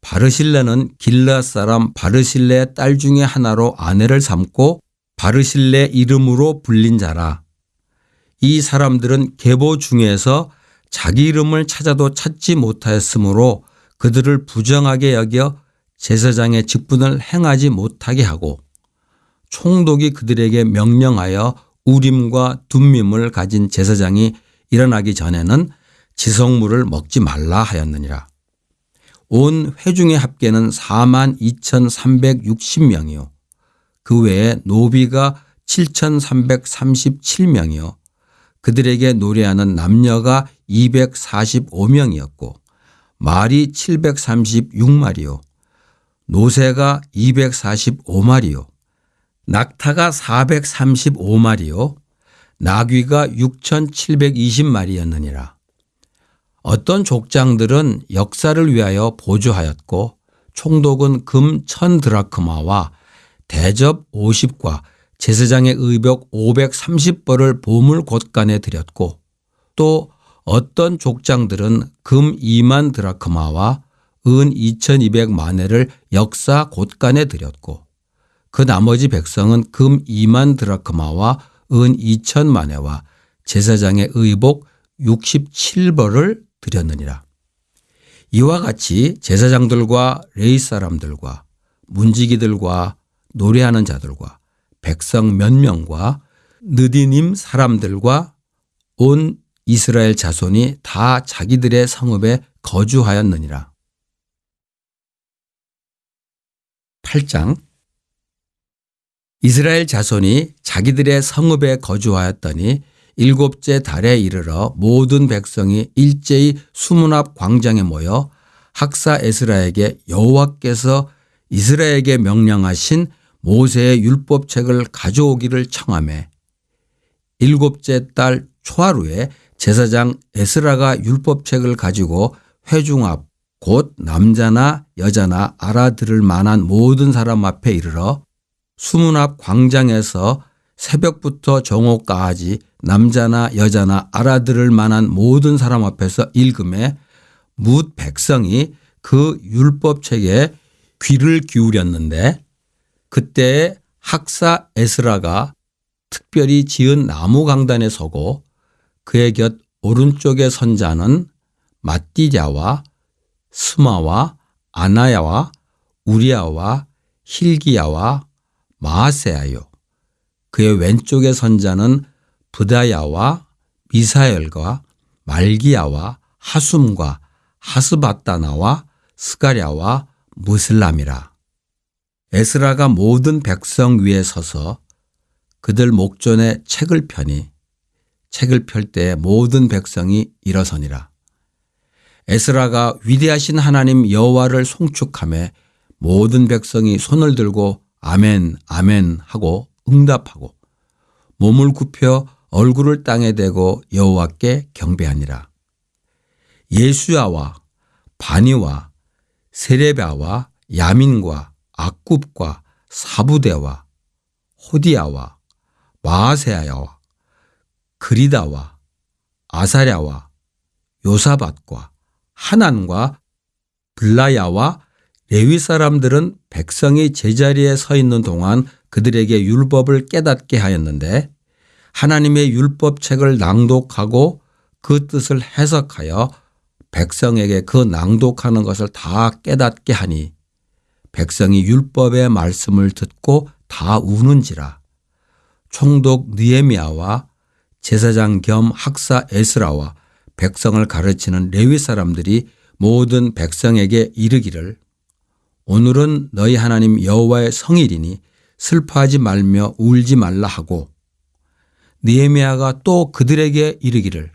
바르실레는 길라 사람 바르실레의 딸 중에 하나로 아내를 삼고 바르실레 이름으로 불린 자라. 이 사람들은 계보 중에서 자기 이름을 찾아도 찾지 못하였으므로 그들을 부정하게 여겨 제사장의 직분을 행하지 못하게 하고 총독이 그들에게 명령하여 우림과 둠밈을 가진 제사장이 일어나기 전에는 지성물을 먹지 말라 하였느니라. 온 회중의 합계는 4만 2,360명이요. 그 외에 노비가 7,337명이요. 그들에게 노래하는 남녀가 245명이었고 말이 736마리요. 노새가 245마리요. 낙타가 435마리요. 나귀가 6,720마리였느니라. 어떤 족장들은 역사를 위하여 보조하였고 총독은 금 1000드라크마와 대접 50과 제사장의 의복 530벌을 보물 곳간에 드렸고 또 어떤 족장들은 금 2만 드라크마와 은 2200만회를 역사 곳간에 드렸고 그 나머지 백성은 금 2만 드라크마와 은 2천만회와 제사장의 의복 67벌을 드렸느니라. 이와 같이 제사장들과 레이 사람들과 문지기들과 노래하는 자들과 백성 몇 명과 느디님 사람들과 온 이스라엘 자손이 다 자기들의 성읍에 거주하였느니라. 8장 이스라엘 자손이 자기들의 성읍에 거주하였더니 일곱째 달에 이르러 모든 백성이 일제히 수문 앞 광장에 모여 학사 에스라에게 여호와께서 이스라엘에게 명령하신 모세의 율법책을 가져오기를 청하매 일곱째 달 초하루에 제사장 에스라가 율법책을 가지고 회중 앞 곧 남자나 여자나 알아들을 만한 모든 사람 앞에 이르러 수문 앞 광장에서 새벽부터 정오까지 남자나 여자나 알아들을 만한 모든 사람 앞에서 읽음에 뭇 백성이 그 율법책에 귀를 기울였는데 그때 학사 에스라가 특별히 지은 나무 강단에 서고 그의 곁 오른쪽에 선 자는 마띠자와 스마와 아나야와 우리아와 힐기야와 마하세아요. 그의 왼쪽에 선 자는 부다야와 미사엘과 말기야와 하숨과 하스바다나와 스가랴와 무슬람이라. 에스라가 모든 백성 위에 서서 그들 목전에 책을 펴니 책을 펼 때 모든 백성이 일어서니라. 에스라가 위대하신 하나님 여호와를 송축함에 모든 백성이 손을 들고 아멘 아멘 하고 응답하고 몸을 굽혀 얼굴을 땅에 대고 여호와께 경배하니라. 예수야와 바니와 세레바와 야민과 악굽과 사부대와 호디야와 마아세야와 그리다와 아사랴와 요사밭과 하난과 블라야와 레위 사람들은 백성이 제자리에 서 있는 동안 그들에게 율법을 깨닫게 하였는데 하나님의 율법책을 낭독하고 그 뜻을 해석하여 백성에게 그 낭독하는 것을 다 깨닫게 하니 백성이 율법의 말씀을 듣고 다 우는지라 총독 느에미아와 제사장 겸 학사 에스라와 백성을 가르치는 레위 사람들이 모든 백성에게 이르기를 오늘은 너희 하나님 여호와의 성일이니 슬퍼하지 말며 울지 말라 하고 니에미아가 또 그들에게 이르기를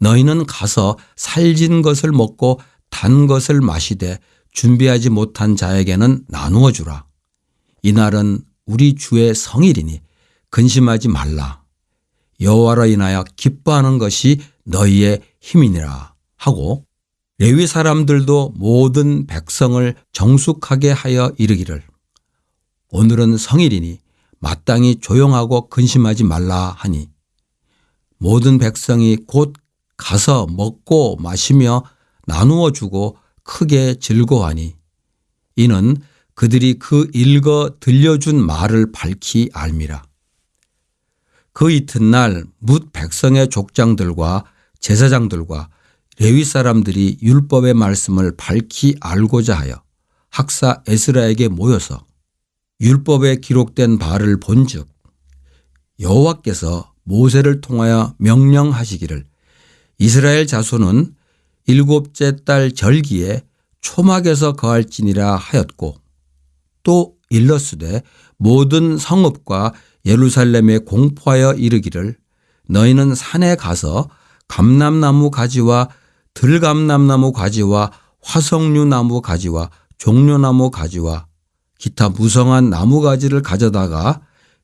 너희는 가서 살진 것을 먹고 단 것을 마시되 준비하지 못한 자에게는 나누어 주라. 이날은 우리 주의 성일이니 근심하지 말라. 여호와로 인하여 기뻐하는 것이 너희의 힘이니라 하고 레위 사람들도 모든 백성을 정숙하게 하여 이르기를. 오늘은 성일이니 마땅히 조용하고 근심하지 말라 하니. 모든 백성이 곧 가서 먹고 마시며 나누어 주고 크게 즐거워하니. 이는 그들이 그 읽어 들려준 말을 밝히 알미라. 그 이튿날 뭇 백성의 족장들과 제사장들과 레위 사람들이 율법의 말씀을 밝히 알고자 하여 학사 에스라에게 모여서 율법에 기록된 바를 본즉 여호와께서 모세를 통하여 명령하시기를 이스라엘 자손은 일곱째 달 절기에 초막에서 거할지니라 하였고 또 일러스되 모든 성읍과 예루살렘에 공포하여 이르기를 너희는 산에 가서 감람나무 가지와 들감람나무 가지와 화석류 나무 가지와 종려나무 가지와 기타 무성한 나무 가지를 가져다가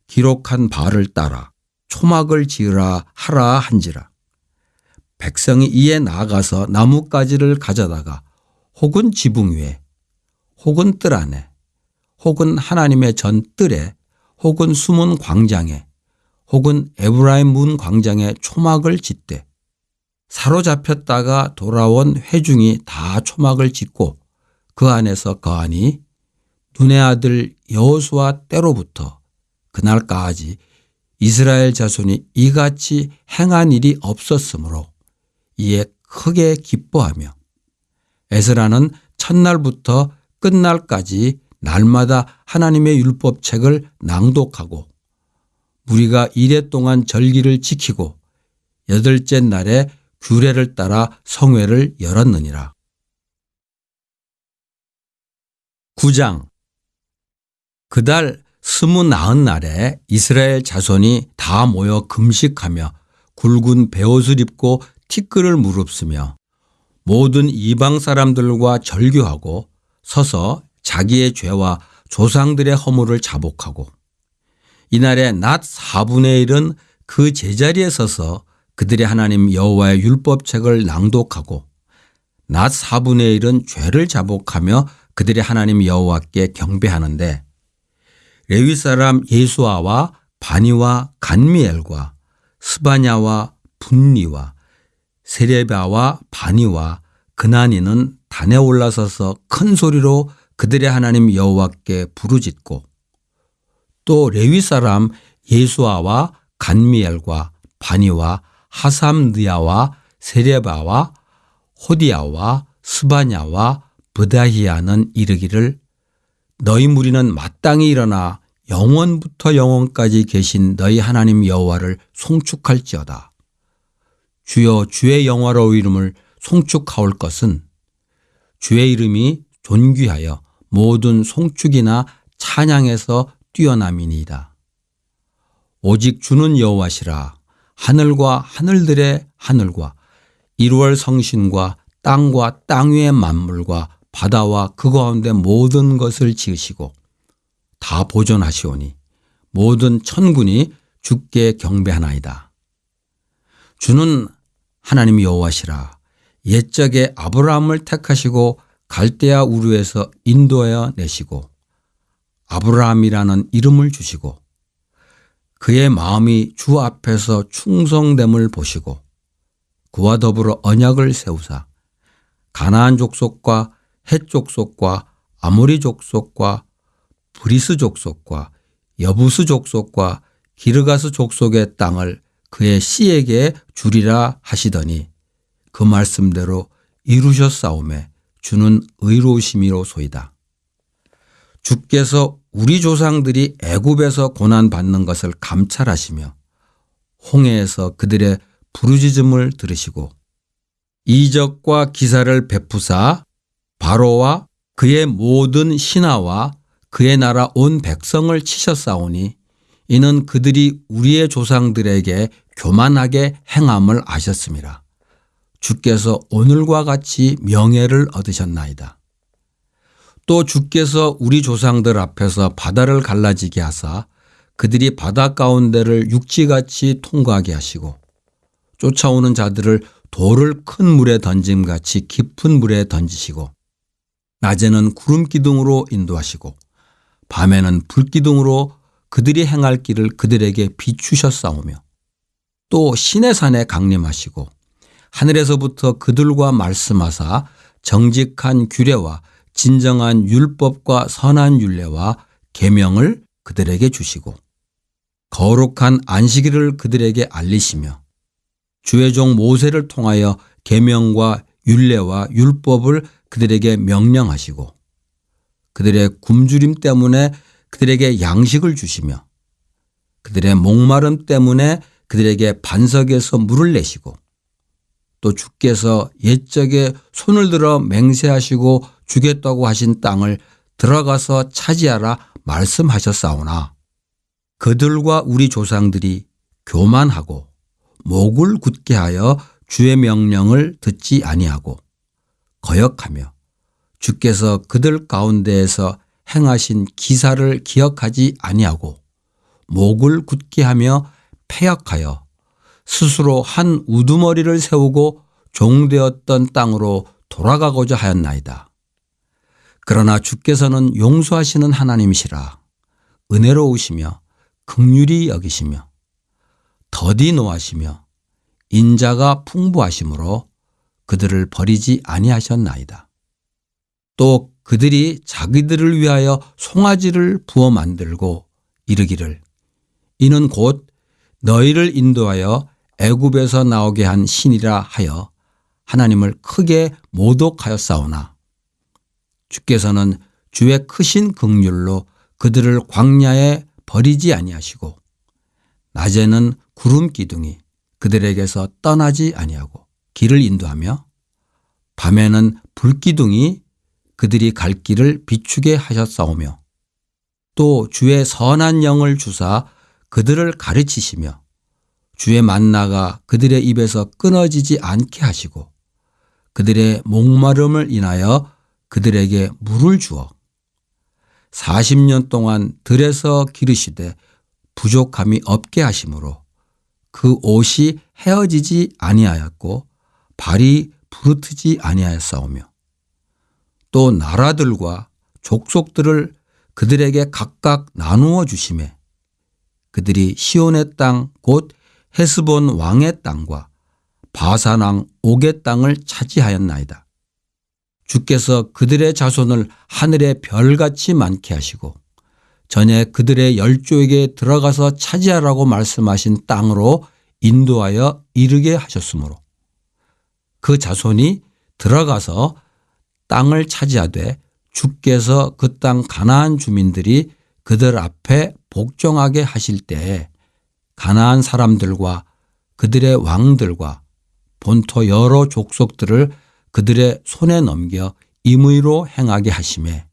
기록한 바를 따라 초막을 지으라 하라 한지라. 백성이 이에 나아가서 나뭇가지를 가져다가 혹은 지붕 위에 혹은 뜰 안에 혹은 하나님의 전 뜰에 혹은 숨은 광장에 혹은 에브라임 문 광장에 초막을 짓되 사로잡혔다가 돌아온 회중이 다 초막을 짓고 그 안에서 거하니 눈의 아들 여호수아 때로부터 그날까지 이스라엘 자손이 이같이 행한 일이 없었으므로 이에 크게 기뻐하며 에스라는 첫날부터 끝날까지 날마다 하나님의 율법책을 낭독하고 무리가 이래 동안 절기를 지키고 여덟째 날에 규례를 따라 성회를 열었느니라. 9장 그달 스무 나흔 날에 이스라엘 자손이 다 모여 금식하며 굵은 베옷을 입고 티끌을 무릅쓰며 모든 이방 사람들과 절교하고 서서 자기의 죄와 조상들의 허물을 자복하고 이날에 낮 4분의 1은 그 제자리에 서서 그들의 하나님 여호와의 율법책을 낭독하고 낮 4분의 1은 죄를 자복하며 그들의 하나님 여호와께 경배하는데 레위 사람 예수아와 바니와 간미엘과 스바냐와 분리와 세레바와 바니와 그나니는 단에 올라서서 큰 소리로 그들의 하나님 여호와께 부르짖고 또 레위 사람 예수아와 간미엘과 바니와 하삼느야와 세레바와 호디야와 스바냐와 브다히야는 이르기를 너희 무리는 마땅히 일어나 영원부터 영원까지 계신 너희 하나님 여호와를 송축할지어다. 주여 주의 영화로운 이름을 송축하올 것은 주의 이름이 존귀하여 모든 송축이나 찬양에서 뛰어남이니이다. 오직 주는 여호와시라 하늘과 하늘들의 하늘과 이루월 성신과 땅과 땅 위의 만물과 바다와 그 가운데 모든 것을 지으시고 다 보존하시오니 모든 천군이 주께 경배하나이다. 주는 하나님 여호와시라 옛적에 아브라함을 택하시고 갈대아 우르에서 인도하여 내시고 아브라함이라는 이름을 주시고 그의 마음이 주 앞에서 충성됨을 보시고 그와 더불어 언약을 세우사 가나안 족속과 헷 족속과 아모리 족속과 브리스 족속과 여부스 족속과 기르가스 족속의 땅을 그의 씨에게 주리라 하시더니 그 말씀대로 이루셨사오매 주는 의로우심이로소이다. 주께서 우리 조상들이 애굽에서 고난 받는 것을 감찰하시며 홍해에서 그들의 부르짖음을 들으시고 이적과 기사를 베푸사 바로와 그의 모든 신하와 그의 나라 온 백성을 치셨사오니 이는 그들이 우리의 조상들에게 교만하게 행함을 아셨습니다. 주께서 오늘과 같이 명예를 얻으셨나이다. 또 주께서 우리 조상들 앞에서 바다를 갈라지게 하사 그들이 바다 가운데를 육지같이 통과하게 하시고 쫓아오는 자들을 돌을 큰 물에 던짐같이 깊은 물에 던지시고 낮에는 구름 기둥으로 인도하시고 밤에는 불 기둥으로 그들이 행할 길을 그들에게 비추셨사오며 또 신의 산에 강림하시고 하늘에서부터 그들과 말씀하사 정직한 규례와 진정한 율법과 선한 율례와 계명을 그들에게 주시고 거룩한 안식일을 그들에게 알리시며 주의 종 모세를 통하여 계명과 율례와 율법을 그들에게 명령하시고 그들의 굶주림 때문에 그들에게 양식을 주시며 그들의 목마름 때문에 그들에게 반석에서 물을 내시고 또 주께서 옛적에 손을 들어 맹세하시고 주겠다고 하신 땅을 들어가서 차지하라 말씀하셨사오나 그들과 우리 조상들이 교만하고 목을 굳게 하여 주의 명령을 듣지 아니하고 거역하며 주께서 그들 가운데에서 행하신 기사를 기억하지 아니하고 목을 굳게 하며 폐역하여 스스로 한 우두머리를 세우고 종되었던 땅으로 돌아가고자 하였나이다. 그러나 주께서는 용서하시는 하나님이시라 은혜로우시며 극률이 여기시며 더디 노하시며 인자가 풍부하시므로 그들을 버리지 아니하셨나이다. 또 그들이 자기들을 위하여 송아지를 부어 만들고 이르기를 이는 곧 너희를 인도하여 애굽에서 나오게 한 신이라 하여 하나님을 크게 모독하였사오나 주께서는 주의 크신 긍휼로 그들을 광야에 버리지 아니하시고 낮에는 구름 기둥이 그들에게서 떠나지 아니하고 길을 인도하며 밤에는 불기둥이 그들이 갈 길을 비추게 하셨사오며 또 주의 선한 영을 주사 그들을 가르치시며 주의 만나가 그들의 입에서 끊어지지 않게 하시고 그들의 목마름을 인하여 그들에게 물을 주어 40년 동안 들에서 기르시되 부족함이 없게 하심으로 그 옷이 헤어지지 아니하였고 발이 부르트지 아니하였사오며 또 나라들과 족속들을 그들에게 각각 나누어 주심에 그들이 시온의 땅 곧 헤스본 왕의 땅과 바산 왕 옥의 땅을 차지하였나이다. 주께서 그들의 자손을 하늘의 별같이 많게 하시고 전에 그들의 열조에게 들어가서 차지하라고 말씀하신 땅으로 인도하여 이르게 하셨으므로 그 자손이 들어가서 땅을 차지하되 주께서 그 땅 가나안 주민들이 그들 앞에 복종하게 하실 때에 가나안 사람들과 그들의 왕들과 본토 여러 족속들을 그들의 손에 넘겨 임의로 행하게 하심에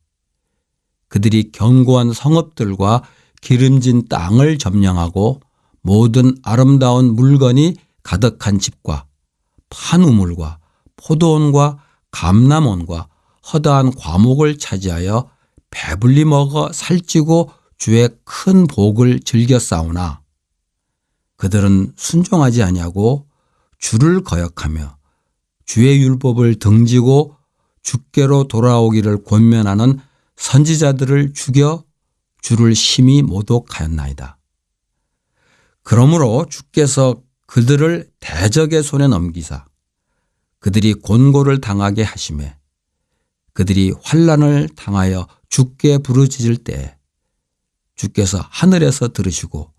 그들이 견고한 성읍들과 기름진 땅을 점령하고 모든 아름다운 물건이 가득한 집과 판우물과 포도원과 감남원과 허다한 과목을 차지하여 배불리 먹어 살찌고 주의 큰 복을 즐겨 싸우나 그들은 순종하지 아니하고 주를 거역하며 주의 율법을 등지고 주께로 돌아오기를 권면하는 선지자들을 죽여 주를 심히 모독하였나이다. 그러므로 주께서 그들을 대적의 손에 넘기사 그들이 곤고를 당하게 하심에 그들이 환란을 당하여 주께 부르짖을 때 주께서 하늘에서 들으시고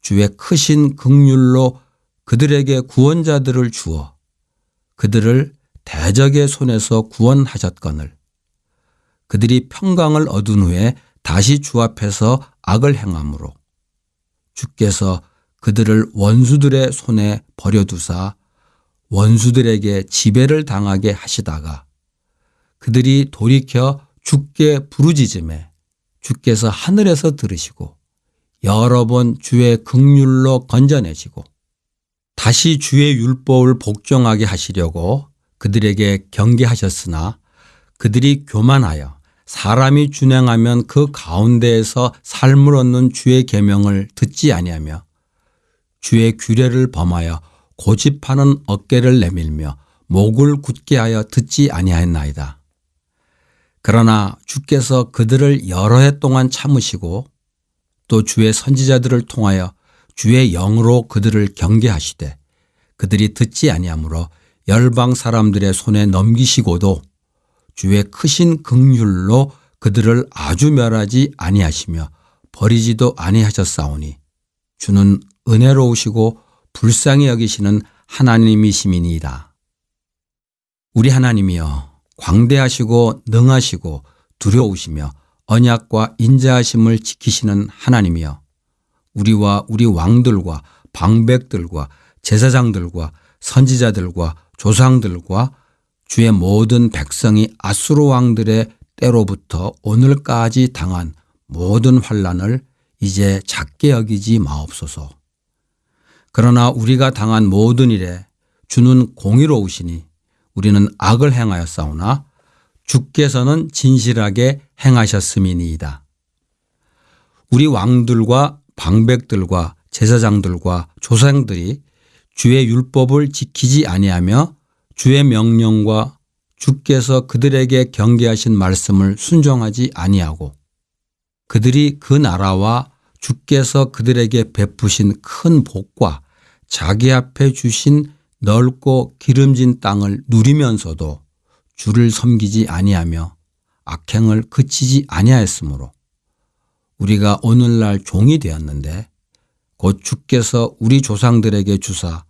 주의 크신 극률로 그들에게 구원자들을 주어 그들을 대적의 손에서 구원하셨거늘. 그들이 평강을 얻은 후에 다시 주 앞에서 악을 행함으로 주께서 그들을 원수들의 손에 버려두사 원수들에게 지배를 당하게 하시다가 그들이 돌이켜 주께 부르짖음에 주께서 하늘에서 들으시고 여러 번 주의 극률로 건져내시고 다시 주의 율법을 복종하게 하시려고 그들에게 경계하셨으나 그들이 교만하여 사람이 준행하면 그 가운데에서 삶을 얻는 주의 계명을 듣지 아니하며 주의 규례를 범하여 고집하는 어깨를 내밀며 목을 굳게 하여 듣지 아니하였나이다. 그러나 주께서 그들을 여러 해 동안 참으시고 또 주의 선지자들을 통하여 주의 영으로 그들을 경계하시되 그들이 듣지 아니하므로 열방 사람들의 손에 넘기시고도 주의 크신 극률로 그들을 아주 멸하지 아니하시며 버리지도 아니하셨사오니 주는 은혜로우시고 불쌍히 여기시는 하나님이시민이다. 우리 하나님이여 광대하시고 능하시고 두려우시며 언약과 인자하심을 지키시는 하나님이여 우리와 우리 왕들과 방백들과 제사장들과 선지자들과 조상들과 주의 모든 백성이 아수르 왕들의 때로부터 오늘까지 당한 모든 환란을 이제 작게 여기지 마옵소서. 그러나 우리가 당한 모든 일에 주는 공의로우시니 우리는 악을 행하였사오나 주께서는 진실하게 행하셨음이니이다. 우리 왕들과 방백들과 제사장들과 조상들이 주의 율법을 지키지 아니하며 주의 명령과 주께서 그들에게 경계하신 말씀을 순종하지 아니하고 그들이 그 나라와 주께서 그들에게 베푸신 큰 복과 자기 앞에 주신 넓고 기름진 땅을 누리면서도 주를 섬기지 아니하며 악행을 그치지 아니하였으므로 우리가 오늘날 종이 되었는데 곧 주께서 우리 조상들에게 주사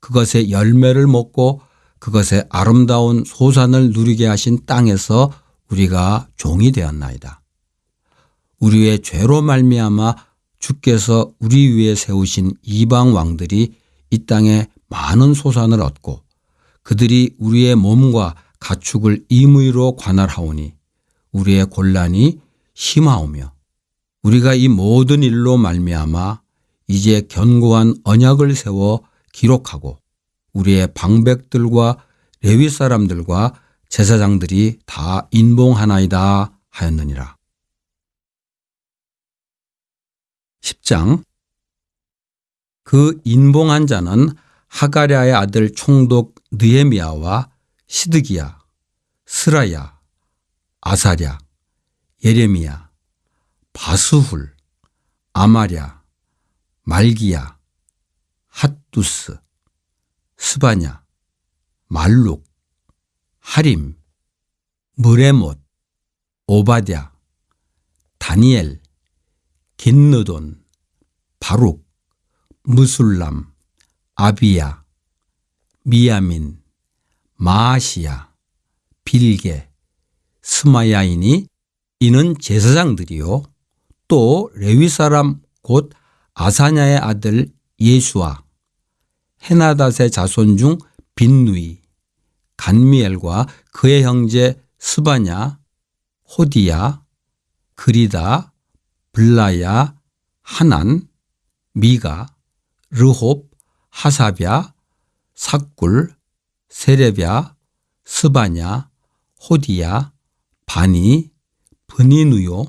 그것의 열매를 먹고 그것의 아름다운 소산을 누리게 하신 땅에서 우리가 종이 되었나이다. 우리의 죄로 말미암아 주께서 우리 위에 세우신 이방 왕들이 이 땅에 많은 소산을 얻고 그들이 우리의 몸과 가축을 임의로 관할하오니 우리의 곤란이 심하오며 우리가 이 모든 일로 말미암아 이제 견고한 언약을 세워 기록하고 우리의 방백들과 레위 사람들과 제사장들이 다 인봉하나이다 하였느니라. 10장 그 인봉한 자는 하가랴의 아들 총독 느에미아와 시드기야, 스라야, 아사랴, 예레미야, 바스훌, 아마랴, 말기야, 핫두스, 스바냐, 말룩, 하림, 무레못, 오바댜, 다니엘, 긴느돈, 바룩, 무술람, 아비야, 미야민, 마아시야, 빌게, 스마야이니 이는 제사장들이요. 또 레위 사람 곧 아사냐의 아들 예수와 헤나닷의 자손 중 빈누이, 간미엘과 그의 형제 스바냐, 호디야, 그리다, 블라야, 하난, 미가, 르홉, 하사랴, 삭굴, 세레랴, 스바냐, 호디야, 바니, 브니누요,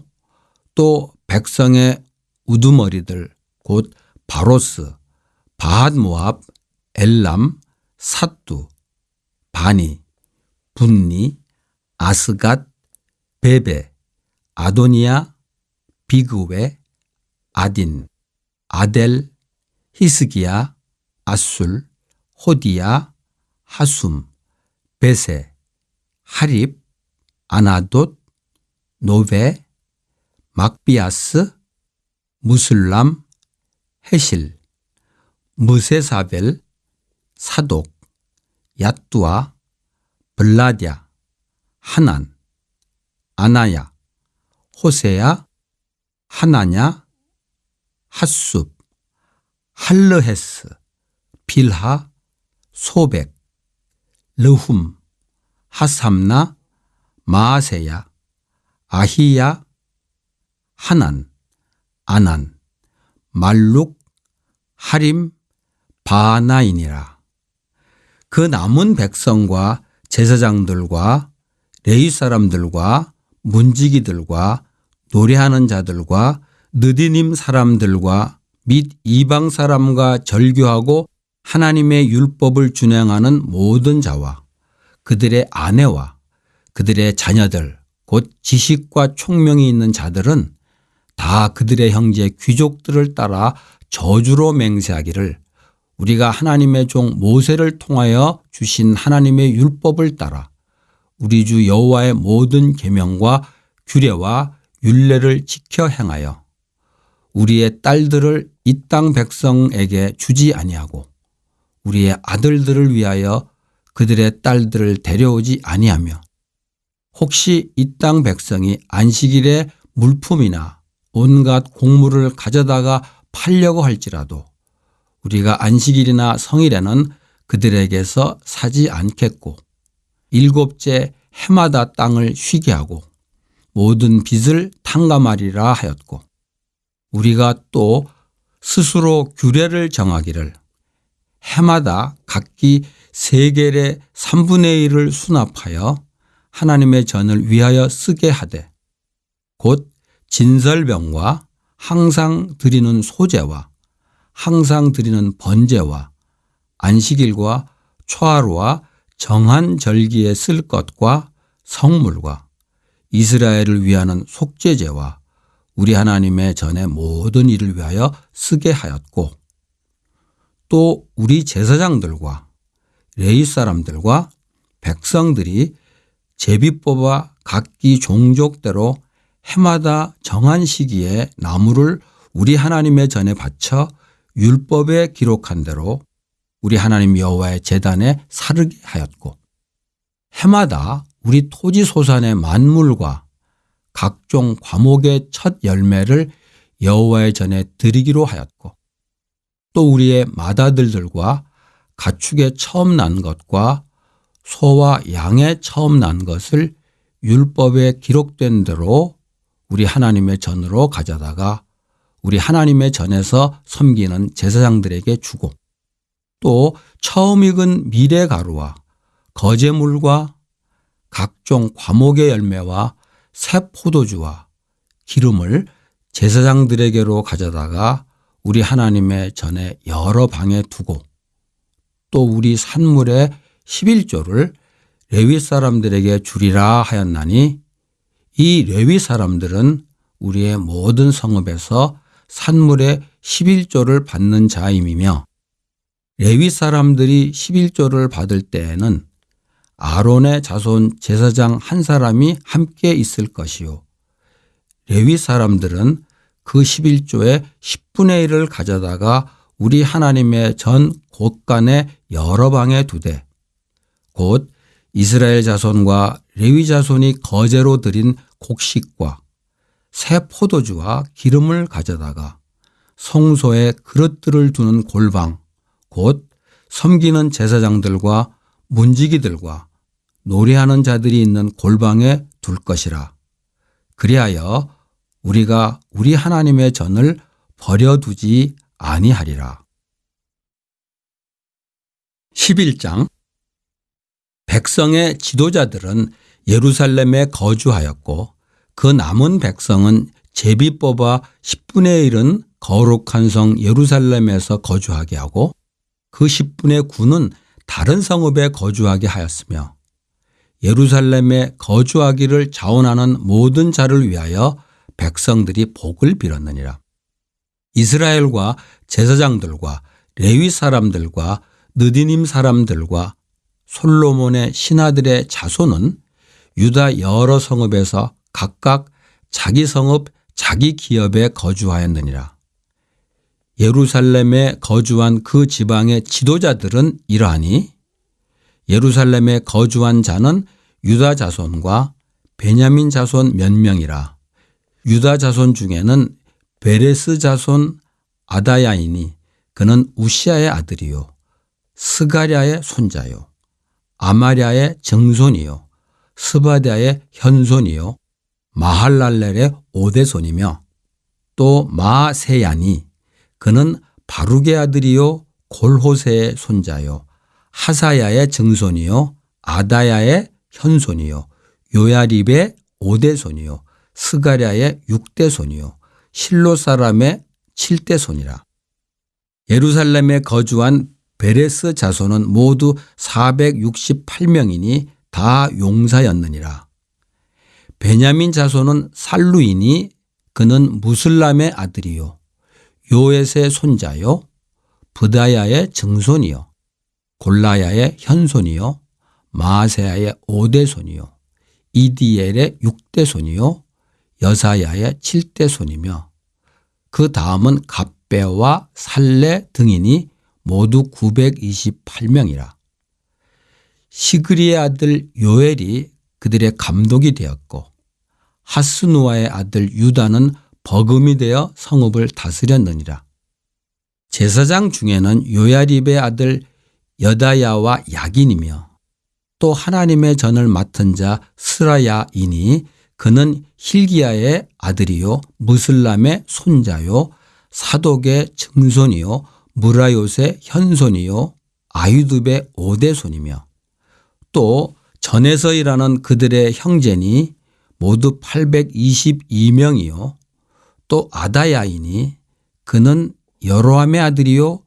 또 백성의 우두머리들 곧 바로스, 바핫모압, 엘람, 사뚜, 바니, 분니, 아스갓, 베베, 아도니아, 비그웨, 아딘, 아델, 히스기야, 아술, 호디야, 하숨, 베세, 하립, 아나돗, 노베, 막비아스, 무슬람, 헤실, 무세사벨, 사독, 야뚜아, 블라디아, 하난, 아나야, 호세야, 하나냐, 핫숲, 할르헤스, 빌하, 소백, 르훔, 하삼나, 마아세야, 아히야, 하난, 아난, 말룩, 하림, 바나이니라. 그 남은 백성과 제사장들과 레위 사람들과 문지기들과 노래하는 자들과 느디님 사람들과 및 이방 사람과 절교하고 하나님의 율법을 준행하는 모든 자와 그들의 아내와 그들의 자녀들 곧 지식과 총명이 있는 자들은 다 그들의 형제 귀족들을 따라 저주로 맹세하기를 우리가 하나님의 종 모세를 통하여 주신 하나님의 율법을 따라 우리 주 여호와의 모든 계명과 규례와 율례를 지켜 행하여 우리의 딸들을 이 땅 백성에게 주지 아니하고 우리의 아들들을 위하여 그들의 딸들을 데려오지 아니하며 혹시 이 땅 백성이 안식일에 물품이나 온갖 곡물을 가져다가 팔려고 할지라도 우리가 안식일이나 성일에는 그들에게서 사지 않겠고 일곱째 해마다 땅을 쉬게 하고 모든 빚을 탕감하리라 하였고 우리가 또 스스로 규례를 정하기를 해마다 각기 세겔의 3분의 1을 수납하여 하나님의 전을 위하여 쓰게 하되 곧 진설병과 항상 드리는 소재와 항상 드리는 번제와 안식일과 초하루와 정한 절기에 쓸 것과 성물과 이스라엘을 위하는 속죄제와 우리 하나님의 전의 모든 일을 위하여 쓰게 하였고 또 우리 제사장들과 레이 사람들과 백성들이 제비 뽑아 각기 종족대로 해마다 정한 시기에 나무를 우리 하나님의 전에 바쳐 율법에 기록한 대로 우리 하나님 여호와의 제단에 사르게 하였고 해마다 우리 토지 소산의 만물과 각종 과목의 첫 열매를 여호와의 전에 드리기로 하였고 또 우리의 맏아들들과 가축의 처음 난 것과 소와 양의 처음 난 것을 율법에 기록된 대로 우리 하나님의 전으로 가져다가 우리 하나님의 전에서 섬기는 제사장들에게 주고 또 처음 익은 미래 가루와 거제물과 각종 과목의 열매와 새 포도주와 기름을 제사장들에게로 가져다가 우리 하나님의 전에 여러 방에 두고 또 우리 산물의 11조를 레위 사람들에게 주리라 하였나니 이 레위 사람들은 우리의 모든 성읍에서 산물의 11조를 받는 자임이며 레위 사람들이 11조를 받을 때에는 아론의 자손 제사장 한 사람이 함께 있을 것이요. 레위 사람들은 그 11조의 10분의 1을 가져다가 우리 하나님의 전 곳간의 여러 방에 두되 곧 이스라엘 자손과 레위 자손이 거제로 드린 곡식과 새 포도주와 기름을 가져다가 성소에 그릇들을 두는 골방 곧 섬기는 제사장들과 문지기들과 노래하는 자들이 있는 골방에 둘 것이라. 그리하여 우리가 우리 하나님의 전을 버려두지 아니하리라. 11장 백성의 지도자들은 예루살렘에 거주하였고 그 남은 백성은 제비 뽑아 10분의 1은 거룩한 성 예루살렘에서 거주하게 하고 그 10분의 9는 다른 성읍에 거주하게 하였으며 예루살렘에 거주하기를 자원하는 모든 자를 위하여 백성들이 복을 빌었느니라. 이스라엘과 제사장들과 레위 사람들과 느디님 사람들과 솔로몬의 신하들의 자손은 유다 여러 성읍에서 각각 자기 성읍 자기 기업에 거주하였느니라. 예루살렘에 거주한 그 지방의 지도자들은 이러하니 예루살렘에 거주한 자는 유다 자손과 베냐민 자손 몇 명이라. 유다 자손 중에는 베레스 자손 아다야이니 그는 우시아의 아들이요. 스가랴의 손자요. 아마랴의 정손이요. 스바다의 현손이요. 마할랄렐의 오대손이며 또 마세야니 그는 바룩의 아들이요 골호세의 손자요 하사야의 증손이요 아다야의 현손이요 요야립의 오대손이요 스가랴의 육대손이요 실로 사람의 칠대손이라 예루살렘에 거주한 베레스 자손은 모두 468명이니 다 용사였느니라. 베냐민 자손은 살루이니 그는 무슬람의 아들이요. 요엣의 손자요. 부다야의 증손이요. 골라야의 현손이요. 마세야의 오대손이요. 이디엘의 육대손이요. 여사야의 칠대손이며 그 다음은 갑배와 살레 등이니 모두 928명이라. 시그리의 아들 요엘이 그들의 감독이 되었고 하스누아의 아들 유다는 버금이 되어 성읍을 다스렸느니라. 제사장 중에는 요야립의 아들 여다야와 야긴이며 또 하나님의 전을 맡은 자 스라야이니 그는 힐기야의 아들이요 무슬람의 손자요 사독의 증손이요 무라요의 현손이요 아유둡의 오대손이며 또 전에서 일하는 그들의 형제니 모두 822명이요. 또 아다야이니 그는 여로함의 아들이요.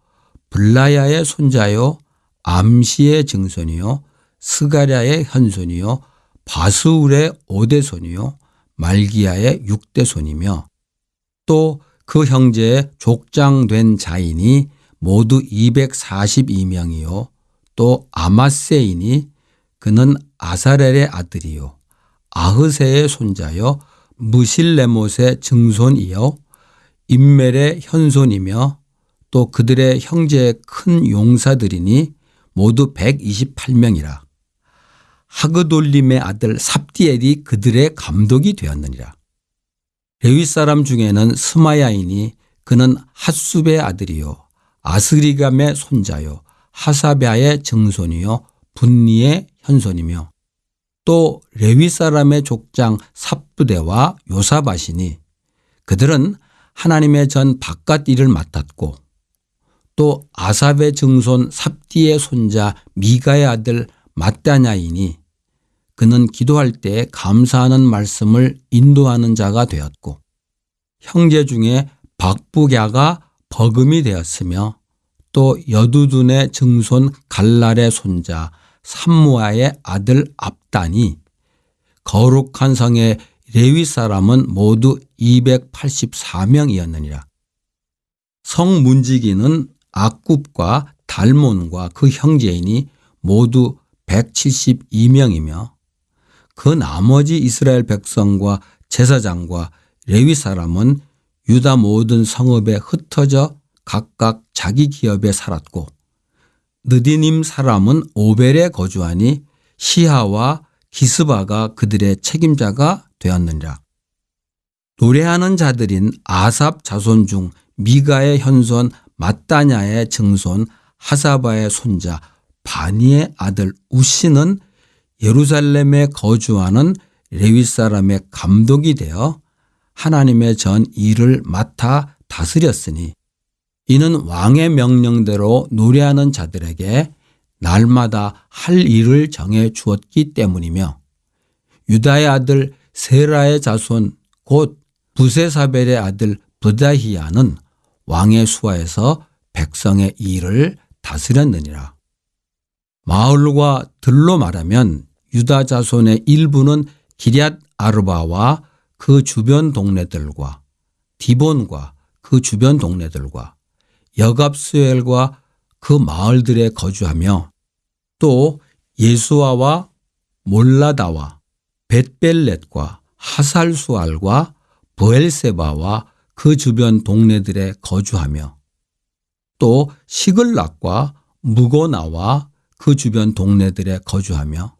블라야의 손자요. 암시의 증손이요. 스가랴의 현손이요. 바스울의 오대손이요. 말기야의 육대손이며 또 그 형제의 족장된 자인이 모두 242명이요. 또 아마세이니 그는 아사렐의 아들이요. 아흐세의 손자요 무실레못의 증손이요. 임멜의 현손이며 또 그들의 형제의 큰 용사들이니 모두 128명이라. 하그돌림의 아들 삽디엘이 그들의 감독이 되었느니라. 레위 사람 중에는 스마야이니 그는 핫숲의 아들이요. 아스리감의 손자요. 하사베아의 증손이요 분리의 현손이며 또 레위 사람의 족장 삽부대와 요사바시니 그들은 하나님의 전 바깥 일을 맡았고 또 아삽의 증손 삽디의 손자 미가의 아들 마따냐이니 그는 기도할 때 감사하는 말씀을 인도하는 자가 되었고 형제 중에 박부갸가 버금이 되었으며 또 여두둔의 증손 갈랄의 손자 삼무아의 아들 압단이 거룩한 성의 레위 사람은 모두 284명이었느니라. 성 문지기는 악굽과 달몬과 그 형제인이 모두 172명이며 그 나머지 이스라엘 백성과 제사장과 레위 사람은 유다 모든 성읍에 흩어져 각각 자기 기업에 살았고 느디님 사람은 오벨에 거주하니 시하와 기스바가 그들의 책임자가 되었느니라. 노래하는 자들인 아삽 자손 중 미가의 현손 마따냐의 증손 하사바의 손자 바니의 아들 우시는 예루살렘에 거주하는 레위 사람의 감독이 되어 하나님의 전 일을 맡아 다스렸으니 이는 왕의 명령대로 노래하는 자들에게 날마다 할 일을 정해 주었기 때문이며 유다의 아들 세라의 자손 곧 부세사벨의 아들 부다히야는 왕의 수하에서 백성의 일을 다스렸느니라. 마을과 들로 말하면 유다 자손의 일부는 기럇 아르바와 그 주변 동네들과 디본과 그 주변 동네들과 여갑스엘과 그 마을들에 거주하며 또 예수아와 몰라다와 벳벨렛과 하살수알과 부엘세바와 그 주변 동네들에 거주하며 또 시글락과 무고나와 그 주변 동네들에 거주하며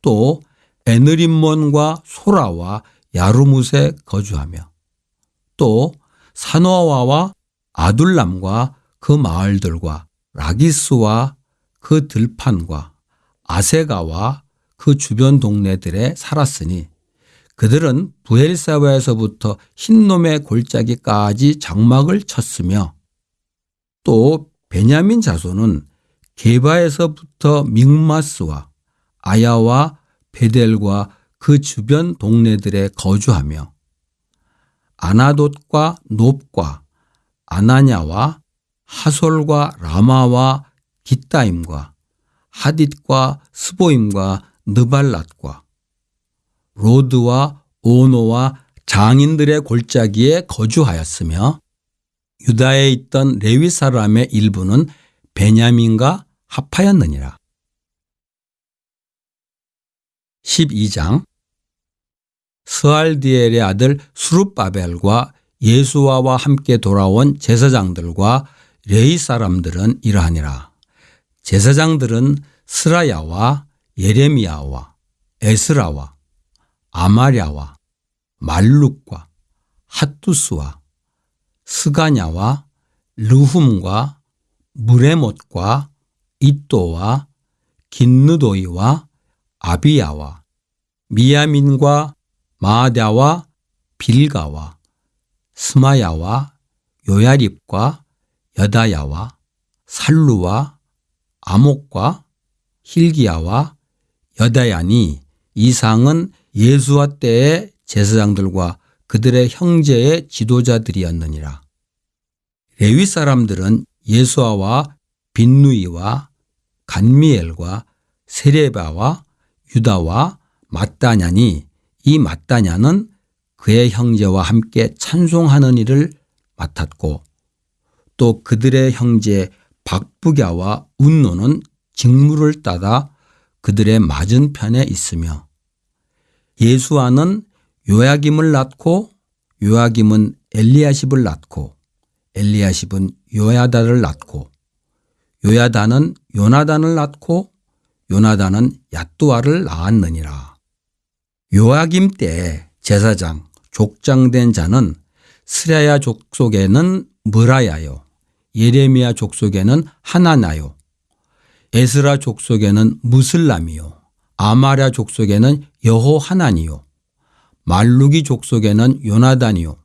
또 에느림몬과 소라와 야루뭇에 거주하며 또 사노아와 아둘람과 그 마을들과 라기스와 그 들판과 아세가와 그 주변 동네들에 살았으니 그들은 부엘사바에서부터 흰놈의 골짜기까지 장막을 쳤으며 또 베냐민 자손은 게바에서부터 믹마스와 아야와 베델과 그 주변 동네들에 거주하며 아나돗과 높과 아나냐와 하솔과 라마와 기타임과 하딧과 스보임과 느발랏과 로드와 오노와 장인들의 골짜기에 거주하였으며 유다에 있던 레위 사람의 일부는 베냐민과 합하였느니라. 12장 스알디엘의 아들 수룹바벨과 예수와와 함께 돌아온 제사장들과 레이 사람들은 이러하니라. 제사장들은 스라야와 예레미야와 에스라와 아마랴와 말룩과 핫두스와 스가냐와 르훔과 무레못과 이또와 긴느도이와 아비야와 미야민과 마다와 빌가와 스마야와 요야립과 여다야와 살루와 아목과 힐기야와 여다야니 이상은 예수와 때의 제사장들과 그들의 형제의 지도자들이었느니라. 레위 사람들은 예수아와 빈누이와 간미엘과 세레바와 유다와 마따냐니 이 마따냐는 그의 형제와 함께 찬송하는 일을 맡았고 또 그들의 형제 박부갸와 운노는 직무를 따다 그들의 맞은편에 있으며 예수아는 요야김을 낳고 요야김은 엘리야십을 낳고 엘리야십은 요야다를 낳고 요야다는 요나단을 낳고 요나단은 야뚜아를 낳았느니라. 요아김 때 제사장 족장된 자는 스라야 족속에는 무라야요 예레미야 족속에는 하나나요 에스라 족속에는 무슬람이요 아마랴 족속에는 여호 하나니요 말루기 족속에는 요나단이요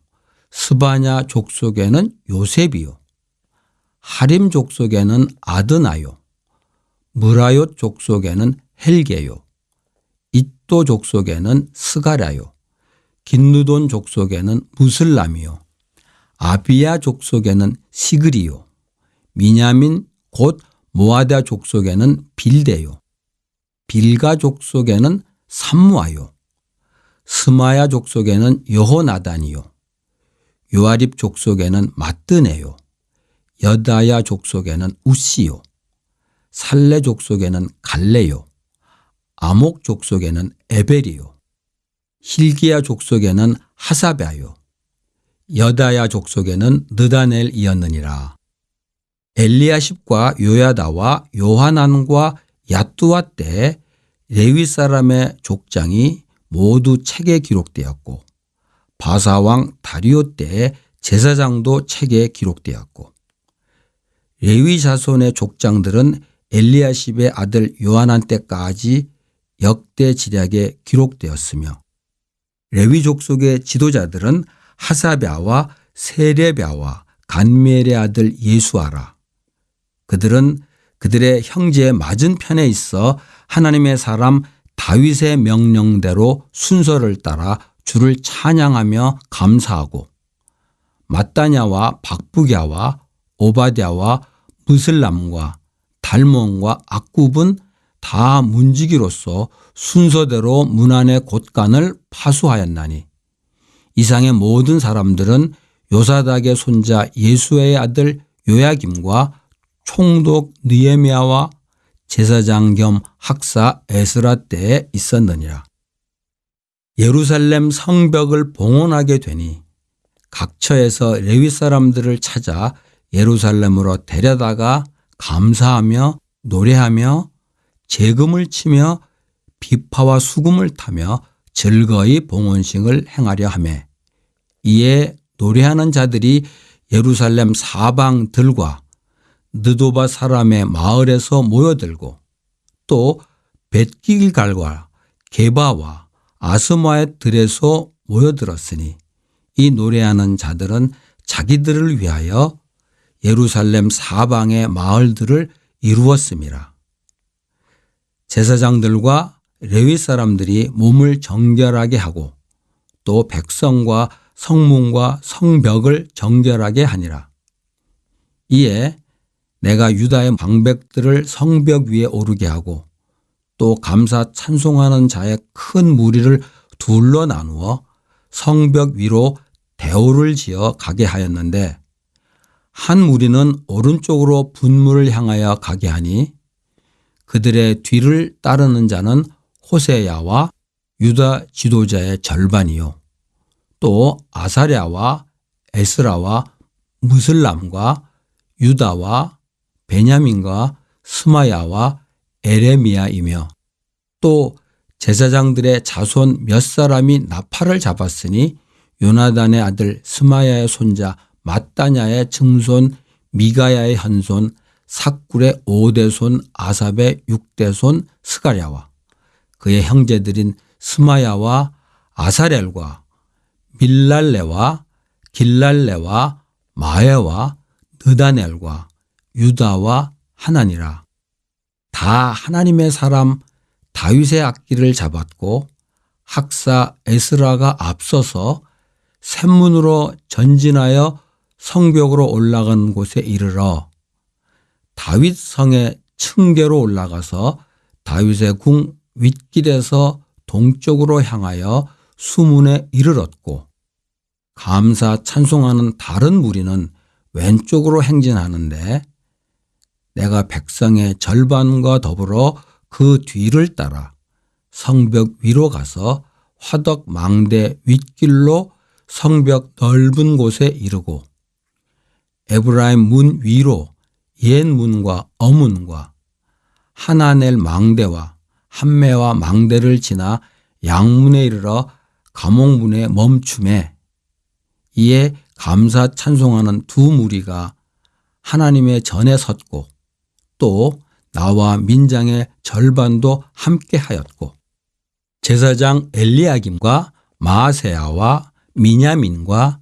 스바냐 족속에는 요셉이요 하림 족속에는 아드나요 무라요 족속에는 헬게요 이또 족속에는 스가랴요 긴누돈 족속에는 무슬람이요. 아비야 족속에는 시그리요. 미냐민 곧 모아다 족속에는 빌데요. 빌가 족속에는 삼무아요. 스마야 족속에는 여호나단이요. 요아립 족속에는 마뜨네요. 여다야 족속에는 우시요. 살레 족속에는 갈레요. 아목 족속에는 에벨이요 힐기야 족속에는 하사베요 여다야 족속에는 느다넬이었느니라. 엘리야십과 요야다와 요하난과 야뚜와 때 레위 사람의 족장이 모두 책에 기록되었고 바사왕 다리오 때 제사장도 책에 기록되었고 레위 자손의 족장들은 엘리야십의 아들 요하난 때까지 역대 지략에 기록되었으며 레위 족 속의 지도자들은 하사랴와 세레랴와 간멜의 아들 예수아라. 그들은 그들의 형제의 맞은편에 있어 하나님의 사람 다윗의 명령대로 순서를 따라 주를 찬양하며 감사하고 마따냐와 박부갸와 오바댜와 무슬람과 달몬과 악굽은 다 문지기로서 순서대로 문안의 곳간을 파수하였나니 이상의 모든 사람들은 요사닥의 손자 예수의 아들 요야김과 총독 느에미아와 제사장 겸 학사 에스라 때에 있었느니라. 예루살렘 성벽을 봉헌하게 되니 각처에서 레위 사람들을 찾아 예루살렘으로 데려다가 감사하며 노래하며 재금을 치며 비파와 수금을 타며 즐거이 봉헌식을 행하려 하매 이에 노래하는 자들이 예루살렘 사방들과 느도바 사람의 마을에서 모여들고 또 벳길갈과 게바와 아스마의 들에서 모여들었으니 이 노래하는 자들은 자기들을 위하여 예루살렘 사방의 마을들을 이루었습니다. 제사장들과 레위 사람들이 몸을 정결하게 하고 또 백성과 성문과 성벽을 정결하게 하니라. 이에 내가 유다의 방백들을 성벽 위에 오르게 하고 또 감사 찬송하는 자의 큰 무리를 둘러 나누어 성벽 위로 대오를 지어 가게 하였는데 한 무리는 오른쪽으로 분물을 향하여 가게 하니 그들의 뒤를 따르는 자는 호세야와 유다 지도자의 절반이요. 또 아사랴와 에스라와 무슬람과 유다와 베냐민과 스마야와 에레미야이며 또 제사장들의 자손 몇 사람이 나팔을 잡았으니 요나단의 아들 스마야의 손자 마따냐의 증손 미가야의 현손 삭굴의 오대손 아삽의 육대손 스가랴와 그의 형제들인 스마야와 아사렐과 밀랄레와 길랄레와 마에와 느다넬과 유다와 하나니라. 다 하나님의 사람 다윗의 악기를 잡았고 학사 에스라가 앞서서 샘문으로 전진하여 성벽으로 올라간 곳에 이르러 다윗 성의 층계로 올라가서 다윗의 궁 윗길에서 동쪽으로 향하여 수문에 이르렀고 감사 찬송하는 다른 무리는 왼쪽으로 행진하는데 내가 백성의 절반과 더불어 그 뒤를 따라 성벽 위로 가서 화덕 망대 윗길로 성벽 넓은 곳에 이르고 에브라임 문 위로 옛 문과 어문과 하나넬 망대와 한매와 망대를 지나 양문에 이르러 감옥문에 멈춤에 이에 감사 찬송하는 두 무리가 하나님의 전에 섰고 또 나와 민장의 절반도 함께 하였고 제사장 엘리야김과 마세야와 미냐민과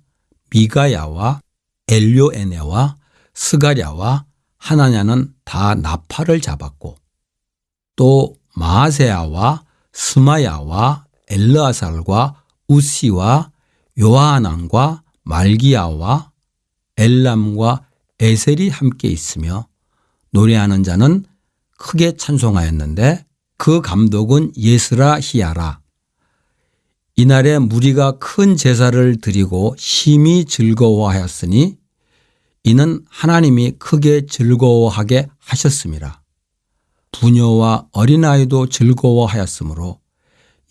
미가야와 엘료에네와 스가랴와 하나냐는 다 나팔을 잡았고 또 마세야와 스마야와 엘르아살과 우시와 요하난과 말기야와 엘람과 에셀이 함께 있으며 노래하는 자는 크게 찬송하였는데 그 감독은 예스라 히야라. 이날에 무리가 큰 제사를 드리고 심히 즐거워하였으니 이는 하나님이 크게 즐거워하게 하셨습니다. 부녀와 어린아이도 즐거워하였으므로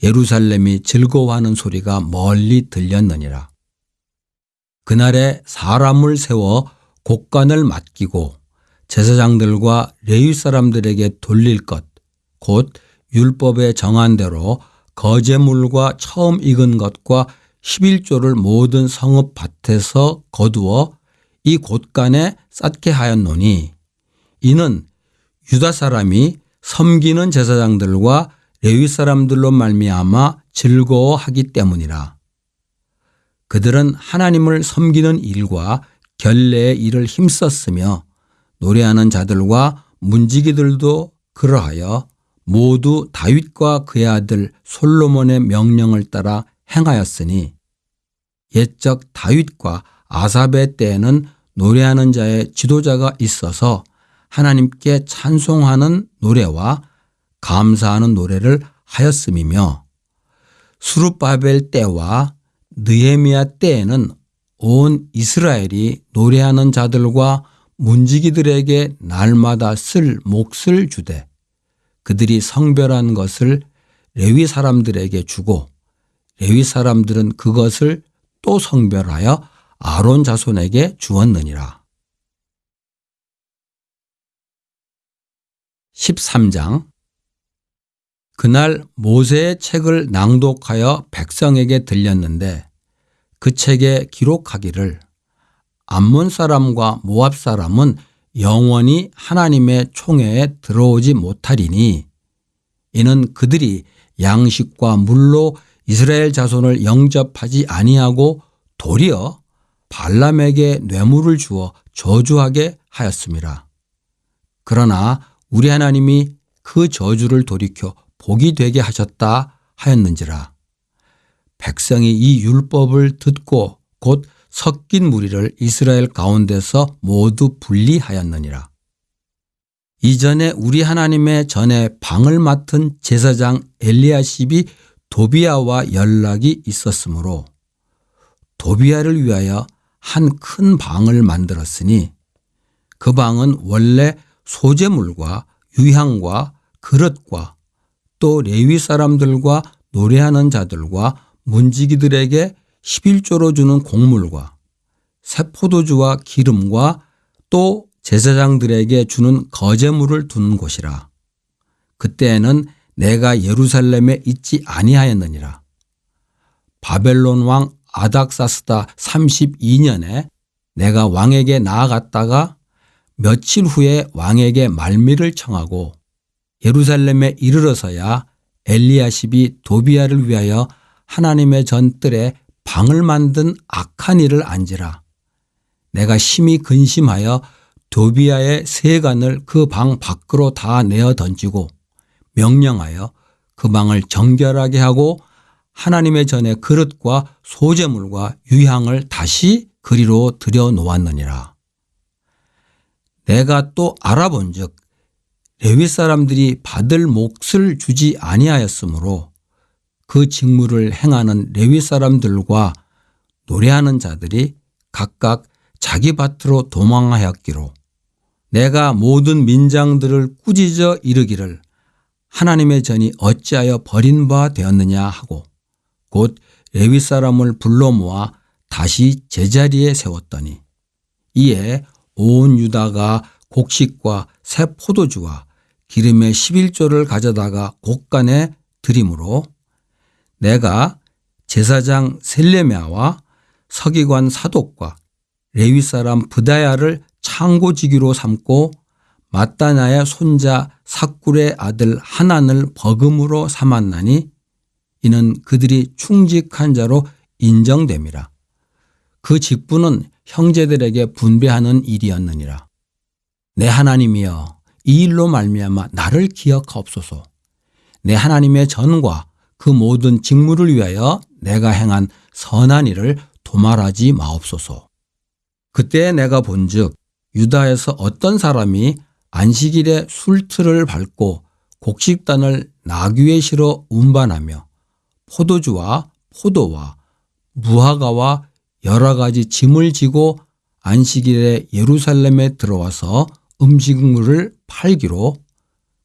예루살렘이 즐거워하는 소리가 멀리 들렸느니라. 그날에 사람을 세워 곡간을 맡기고 제사장들과 레위 사람들에게 돌릴 것, 곧 율법에 정한 대로 거제물과 처음 익은 것과 11조를 모든 성읍 밭에서 거두어 이 곳간에 쌓게 하였노니 이는 유다 사람이 섬기는 제사장들과 레위 사람들로 말미암아 즐거워하기 때문이라. 그들은 하나님을 섬기는 일과 결례의 일을 힘썼으며 노래하는 자들과 문지기들도 그러하여 모두 다윗과 그의 아들 솔로몬의 명령을 따라 행하였으니 옛적 다윗과 아사베 때에는 노래하는 자의 지도자가 있어서 하나님께 찬송하는 노래와 감사하는 노래를 하였음이며 수르바벨 때와 느헤미야 때에는 온 이스라엘이 노래하는 자들과 문지기들에게 날마다 쓸 몫을 주되 그들이 성별한 것을 레위 사람들에게 주고 레위 사람들은 그것을 또 성별하여 아론 자손에게 주었느니라. 13장 그날 모세의 책을 낭독하여 백성에게 들렸는데 그 책에 기록하기를 암몬 사람과 모압 사람은 영원히 하나님의 총회에 들어오지 못하리니 이는 그들이 양식과 물로 이스라엘 자손을 영접하지 아니하고 도리어 발람에게 뇌물을 주어 저주하게 하였습니다. 그러나 우리 하나님이 그 저주를 돌이켜 복이 되게 하셨다 하였는지라. 백성이 이 율법을 듣고 곧 섞인 무리를 이스라엘 가운데서 모두 분리하였느니라. 이전에 우리 하나님의 전에 방을 맡은 제사장 엘리야십이 도비아와 연락이 있었으므로 도비아를 위하여 한 큰 방을 만들었으니 그 방은 원래 소재물과 유향과 그릇과 또 레위 사람들과 노래하는 자들과 문지기들에게 11조로 주는 곡물과 새 포도주와 기름과 또 제사장들에게 주는 거제물을 두는 곳이라. 그때에는 내가 예루살렘에 있지 아니하였느니라. 바벨론 왕 아닥사스다 32년에 내가 왕에게 나아갔다가 며칠 후에 왕에게 말미를 청하고 예루살렘에 이르러서야 엘리야십이 도비아를 위하여 하나님의 전뜰에 방을 만든 악한 일을 안지라. 내가 심히 근심하여 도비아의 세간을 그 방 밖으로 다 내어 던지고 명령하여 그 방을 정결하게 하고 하나님의 전에 그릇과 소재물과 유향을 다시 그리로 들여 놓았느니라. 내가 또 알아본 즉 레위 사람들이 받을 몫을 주지 아니하였으므로 그 직무를 행하는 레위 사람들과 노래하는 자들이 각각 자기 밭으로 도망하였기로 내가 모든 민장들을 꾸짖어 이르기를 하나님의 전이 어찌하여 버린 바 되었느냐 하고 곧 레위 사람을 불러 모아 다시 제자리에 세웠더니 이에 온 유다가 곡식과 새 포도주와 기름의 11조를 가져다가 곡간에 드림으로 내가 제사장 셀레미아와 서기관 사독과 레위 사람 부다야를 창고지기로 삼고 마따나의 손자 사꿀의 아들 하난을 버금으로 삼았나니 이는 그들이 충직한 자로 인정됨이라. 그 직분은 형제들에게 분배하는 일이었느니라. 내 하나님이여 이 일로 말미암아 나를 기억하옵소서. 내 하나님의 전과 그 모든 직무를 위하여 내가 행한 선한 일을 도말하지 마옵소서. 그때 내가 본즉 유다에서 어떤 사람이 안식일에 술틀을 밟고 곡식단을 나귀에 실어 운반하며 포도주와 포도와 무화과와 여러 가지 짐을 지고 안식일에 예루살렘에 들어와서 음식물을 팔기로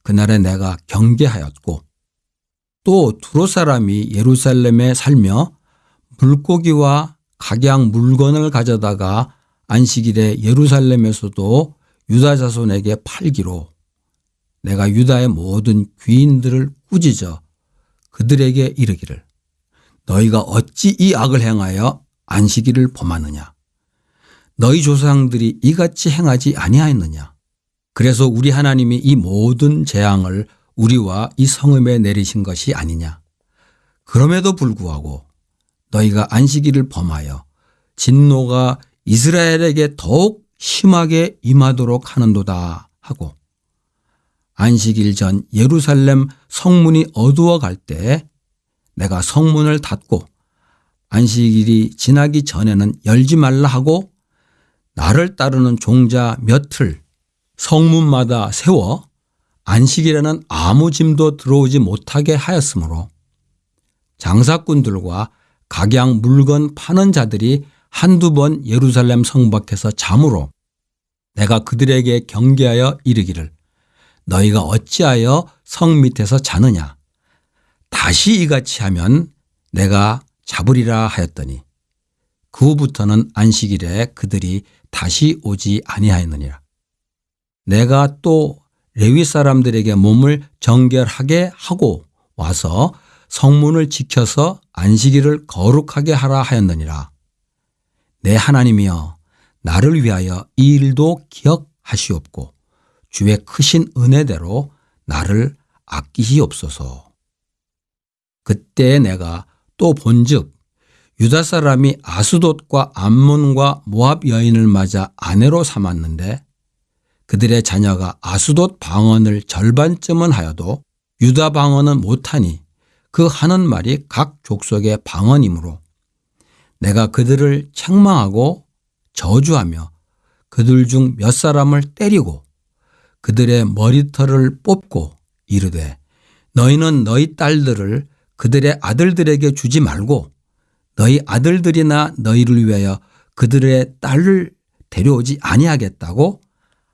그날에 내가 경계하였고 또 두로 사람이 예루살렘에 살며 물고기와 각양 물건을 가져다가 안식일에 예루살렘에서도 유다 자손에게 팔기로 내가 유다의 모든 귀인들을 꾸짖어 그들에게 이르기를 너희가 어찌 이 악을 행하여 안식일을 범하느냐? 너희 조상들이 이같이 행하지 아니하였느냐? 그래서 우리 하나님이 이 모든 재앙을 우리와 이 성읍에 내리신 것이 아니냐? 그럼에도 불구하고 너희가 안식일을 범하여 진노가 이스라엘에게 더욱 심하게 임하도록 하는도다 하고 안식일 전 예루살렘 성문이 어두워 갈때 내가 성문을 닫고 안식일이 지나기 전에는 열지 말라 하고 나를 따르는 종자 몇을 성문마다 세워 안식일에는 아무 짐도 들어오지 못하게 하였으므로 장사꾼들과 각양 물건 파는 자들이 한두 번 예루살렘 성 밖에서 잠으로 내가 그들에게 경계하여 이르기를 너희가 어찌하여 성 밑에서 자느냐? 다시 이같이 하면 내가 잡으리라 하였더니 그 후부터는 안식일에 그들이 다시 오지 아니하였느니라 내가 또 레위 사람들에게 몸을 정결하게 하고 와서 성문을 지켜서 안식일을 거룩하게 하라 하였느니라 내 하나님이여 나를 위하여 이 일도 기억하시옵고 주의 크신 은혜대로 나를 아끼시옵소서. 그때 내가 또 본즉 유다 사람이 아스돗과 암몬과 모압 여인을 맞아 아내로 삼았는데 그들의 자녀가 아스돗 방언을 절반쯤은 하여도 유다 방언은 못하니 그 하는 말이 각 족속의 방언이므로 내가 그들을 책망하고 저주하며 그들 중 몇 사람을 때리고 그들의 머리털을 뽑고 이르되 너희는 너희 딸들을 그들의 아들들에게 주지 말고 너희 아들들이나 너희를 위하여 그들의 딸을 데려오지 아니하겠다고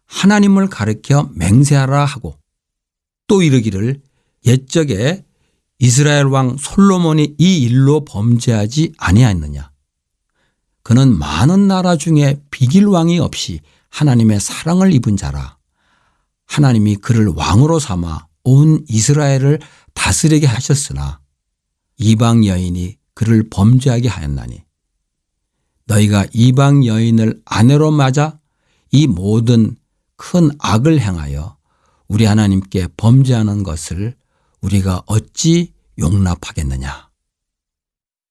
하나님을 가르켜 맹세하라 하고 또 이르기를 옛적에 이스라엘 왕 솔로몬이 이 일로 범죄하지 아니하였느냐 그는 많은 나라 중에 비길 왕이 없이 하나님의 사랑을 입은 자라. 하나님이 그를 왕으로 삼아 온 이스라엘을 다스리게 하셨으나 이방 여인이 그를 범죄하게 하였나니 너희가 이방 여인을 아내로 맞아 이 모든 큰 악을 행하여 우리 하나님께 범죄하는 것을 우리가 어찌 용납하겠느냐.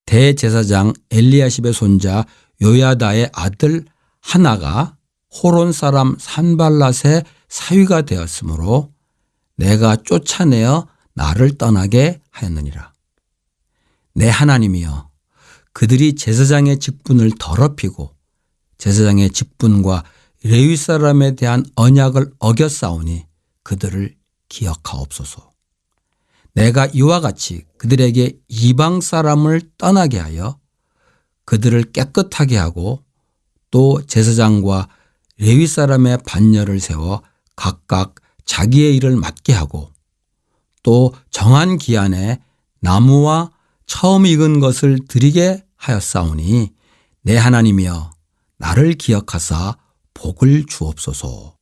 대제사장 엘리야십의 손자 요야다의 아들 하나가 호론 사람 산발랏의 사위가 되었으므로 내가 쫓아내어 나를 떠나게 하였느니라. 내 하나님이여 그들이 제사장의 직분을 더럽히고 제사장의 직분과 레위 사람에 대한 언약을 어겼사오니 그들을 기억하옵소서. 내가 이와 같이 그들에게 이방 사람을 떠나게 하여 그들을 깨끗하게 하고 또 제사장과 레위 사람의 반열을 세워 각각 자기의 일을 맡게 하고 또 정한 기한에 나무와 처음 익은 것을 드리게 하였사오니 내 하나님이여 나를 기억하사 복을 주옵소서